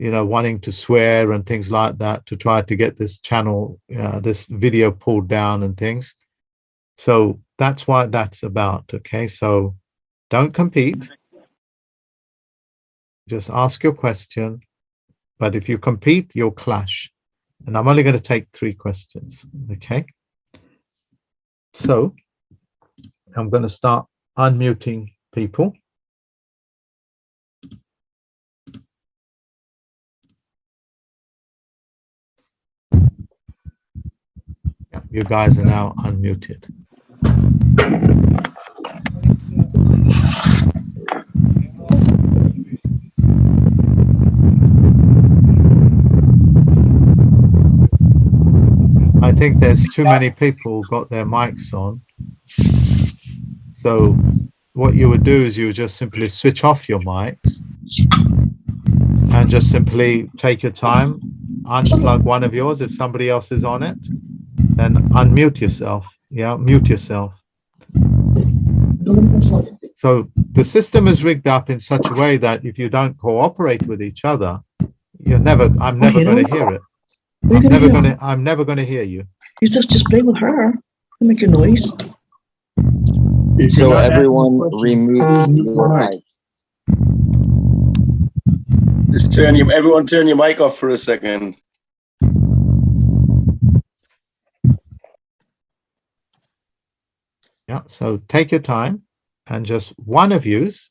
you know, wanting to swear and things like that to try to get this channel, uh, this video pulled down and things. So that's what that's about, okay? So don't compete. Just ask your question. But if you compete, you'll clash. And I'm only going to take three questions, okay? So I'm going to start unmuting people. You guys are now unmuted. I think there's too many people got their mics on. So what you would do is you would just simply switch off your mics and just simply take your time, unplug one of yours if somebody else is on it, then unmute yourself. Yeah, mute yourself. So the system is rigged up in such a way that if you don't cooperate with each other, You're never, I'm never going to hear it. I'm never going to, I'm never going to hear you. You just just play with her. Don't make a noise. If So you're not asking everyone remove your your mic. mic. Just turn your, everyone turn your mic off for a second. Yeah, so take your time and just one of yous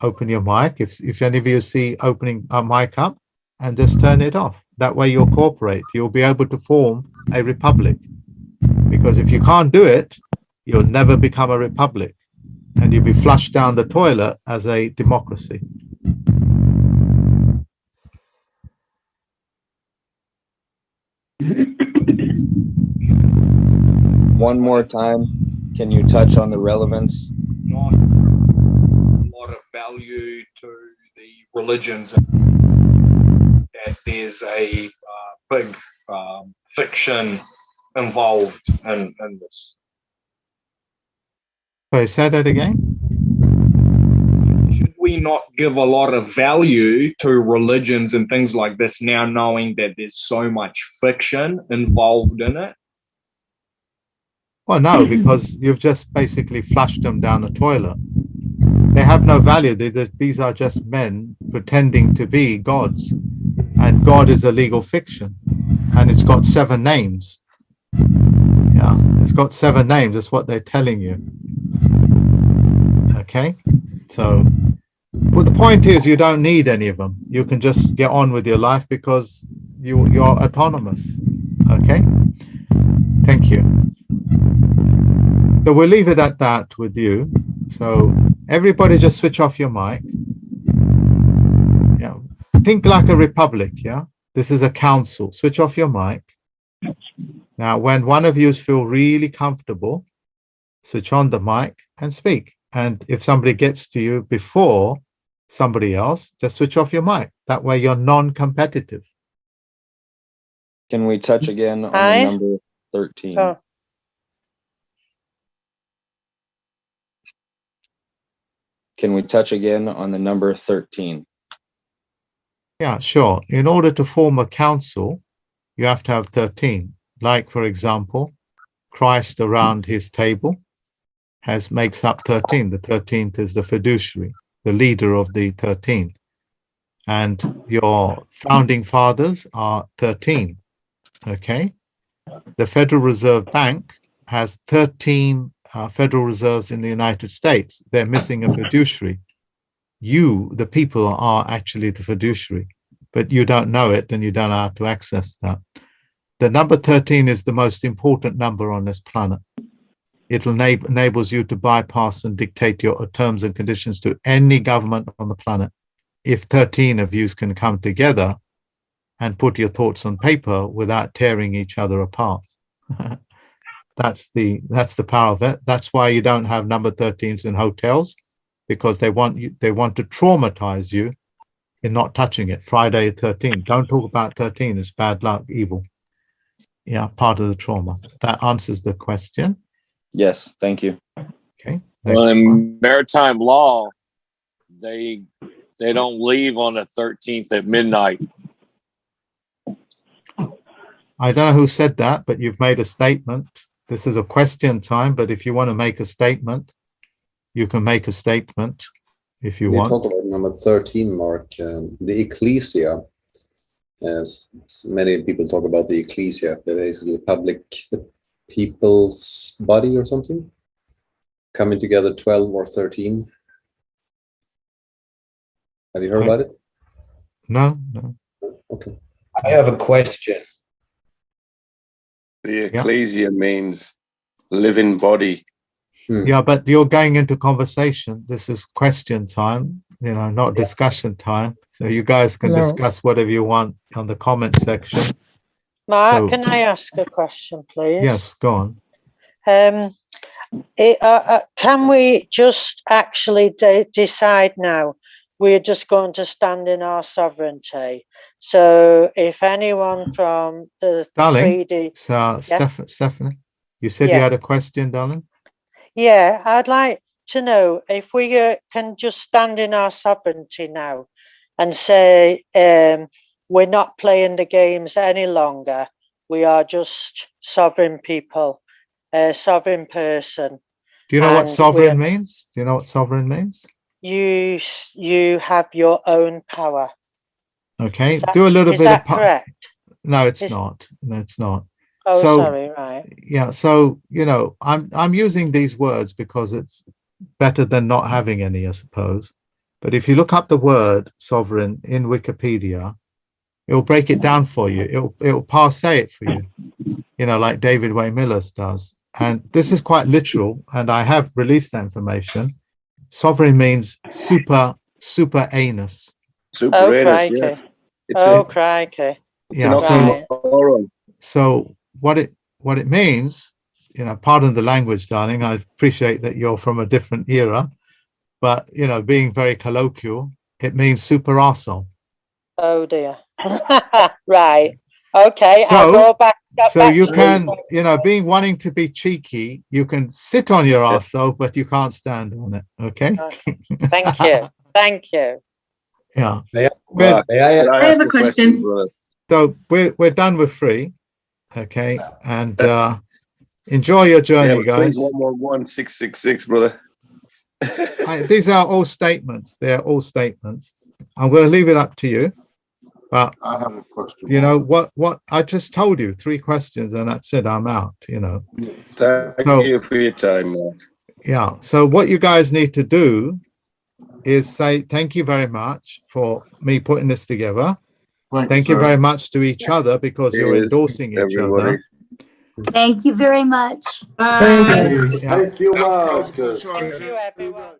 open your mic. If, if any of you see opening a mic up and just turn it off. That way you'll cooperate. You'll be able to form a republic. Because if you can't do it, you'll never become a republic and you'll be flushed down the toilet as a democracy. One more time, can you touch on the relevance? not a lot of value to the religions that there's a uh, big um, fiction involved in, in this. Sorry, say that again. Should we not give a lot of value to religions and things like this now, knowing that there's so much fiction involved in it? Well, no, because you've just basically flushed them down the toilet. They have no value. They, they- these are just men pretending to be gods. And God is a legal fiction. And it's got seven names. Yeah, it's got seven names. That's what they're telling you. Okay, so but the point is you don't need any of them. You can just get on with your life because you you're autonomous. Okay, thank you. So we'll leave it at that with you. So everybody just switch off your mic. Yeah. Think like a republic, yeah? This is a council. Switch off your mic. Now, when one of you feel really comfortable, switch on the mic and speak. And if somebody gets to you before somebody else, just switch off your mic. That way you're non-competitive. Can we touch mm-hmm. again on Aye. the number thirteen? Oh. Can we touch again on the number thirteen? Yeah, sure. In order to form a council, you have to have 13. Like, for example, Christ around his table has makes up 13. The 13th is the fiduciary, the leader of the 13. And your founding fathers are 13. Okay. The Federal Reserve Bank has 13 uh, Federal Reserves in the United States. They're missing a fiduciary you, the people, are actually the fiduciary, but you don't know it and you don't know how to access that. The number 13 is the most important number on this planet. It enab- enables you to bypass and dictate your terms and conditions to any government on the planet. If 13 of you can come together and put your thoughts on paper without tearing each other apart. that's the that's the power of it. That's why you don't have number 13s in hotels because they want you they want to traumatize you in not touching it friday 13 don't talk about 13 it's bad luck evil yeah part of the trauma that answers the question Yes, thank you. okay Well, in maritime law, they they don't leave on the thirteenth at midnight. i don't know who said that but you've made a statement this is a question time but if you want to make a statement you can make a statement if you We want talk about number 13, Mark, um, the ecclesia. As many people talk about the ecclesia, they're basically the public, the people's body or something. Coming together 12 or 13. Have you heard I- about it? no no Okay. I have a question. The ecclesia means living body. Hmm. Yeah, but you're going into conversation. This is question time, you know, not discussion time. So you guys can No. discuss whatever you want on the comment section. Mark, So- can I ask a question, please? Yes, go on. Um, it, uh, uh, can we just actually de- decide now? We're just going to stand in our sovereignty. So if anyone from the Darling, 3D, So, uh, Steph- Stephanie, you said you had a question, darling? yeah, I'd like to know if we uh, can just stand in our sovereignty now and say, um, we're not playing the games any longer. We are just sovereign people, a sovereign person. Do you know what sovereign means? Do you know what sovereign means? You you have your own power. Okay, that- do a little is bit that of. correct? No, it's Is- not. No, it's not. Oh, So- sorry, right. Yeah, so, you know, I'm, I'm using these words because it's better than not having any, I suppose. But if you look up the word sovereign in Wikipedia, it'll break it down for you. It'll, it'll parse it for you, you know, like David Wynn Miller's does. And this is quite literal, and I have released that information. Sovereign means super, super anus. Super Oh, anus, yeah. crikey. It's, Oh, a, crikey. it's an Yeah, so- oxymoron. So what it what it means, you know, pardon the language, darling. I appreciate that you're from a different era, but you know, being very colloquial, it means super arsehole. Oh dear. right. Okay. I'll So- go back. So back you can, the- you know, being wanting to be cheeky, you can sit on your arsehole, but you can't stand on it. Okay. Thank you. Thank you. Yeah. May Mark, may I, can I I have a question. brother? So we're we're done with free. Okay. And uh enjoy your journey, but please guys. one more one six six six, brother. I, these are all statements. They're all statements. I'm going to leave it up to you. But I have a question. you know what? What I just told you, three questions, and that's it. I'm out. You know. Thank No. you for your time, Mark. Yeah. So what you guys need to do is say thank you very much for me putting this together. Thanks, Thank you very much to each other because you're Cheers, endorsing each everybody. other. Thank you very much. Thank you. Yeah. thank you, Thank you, everyone.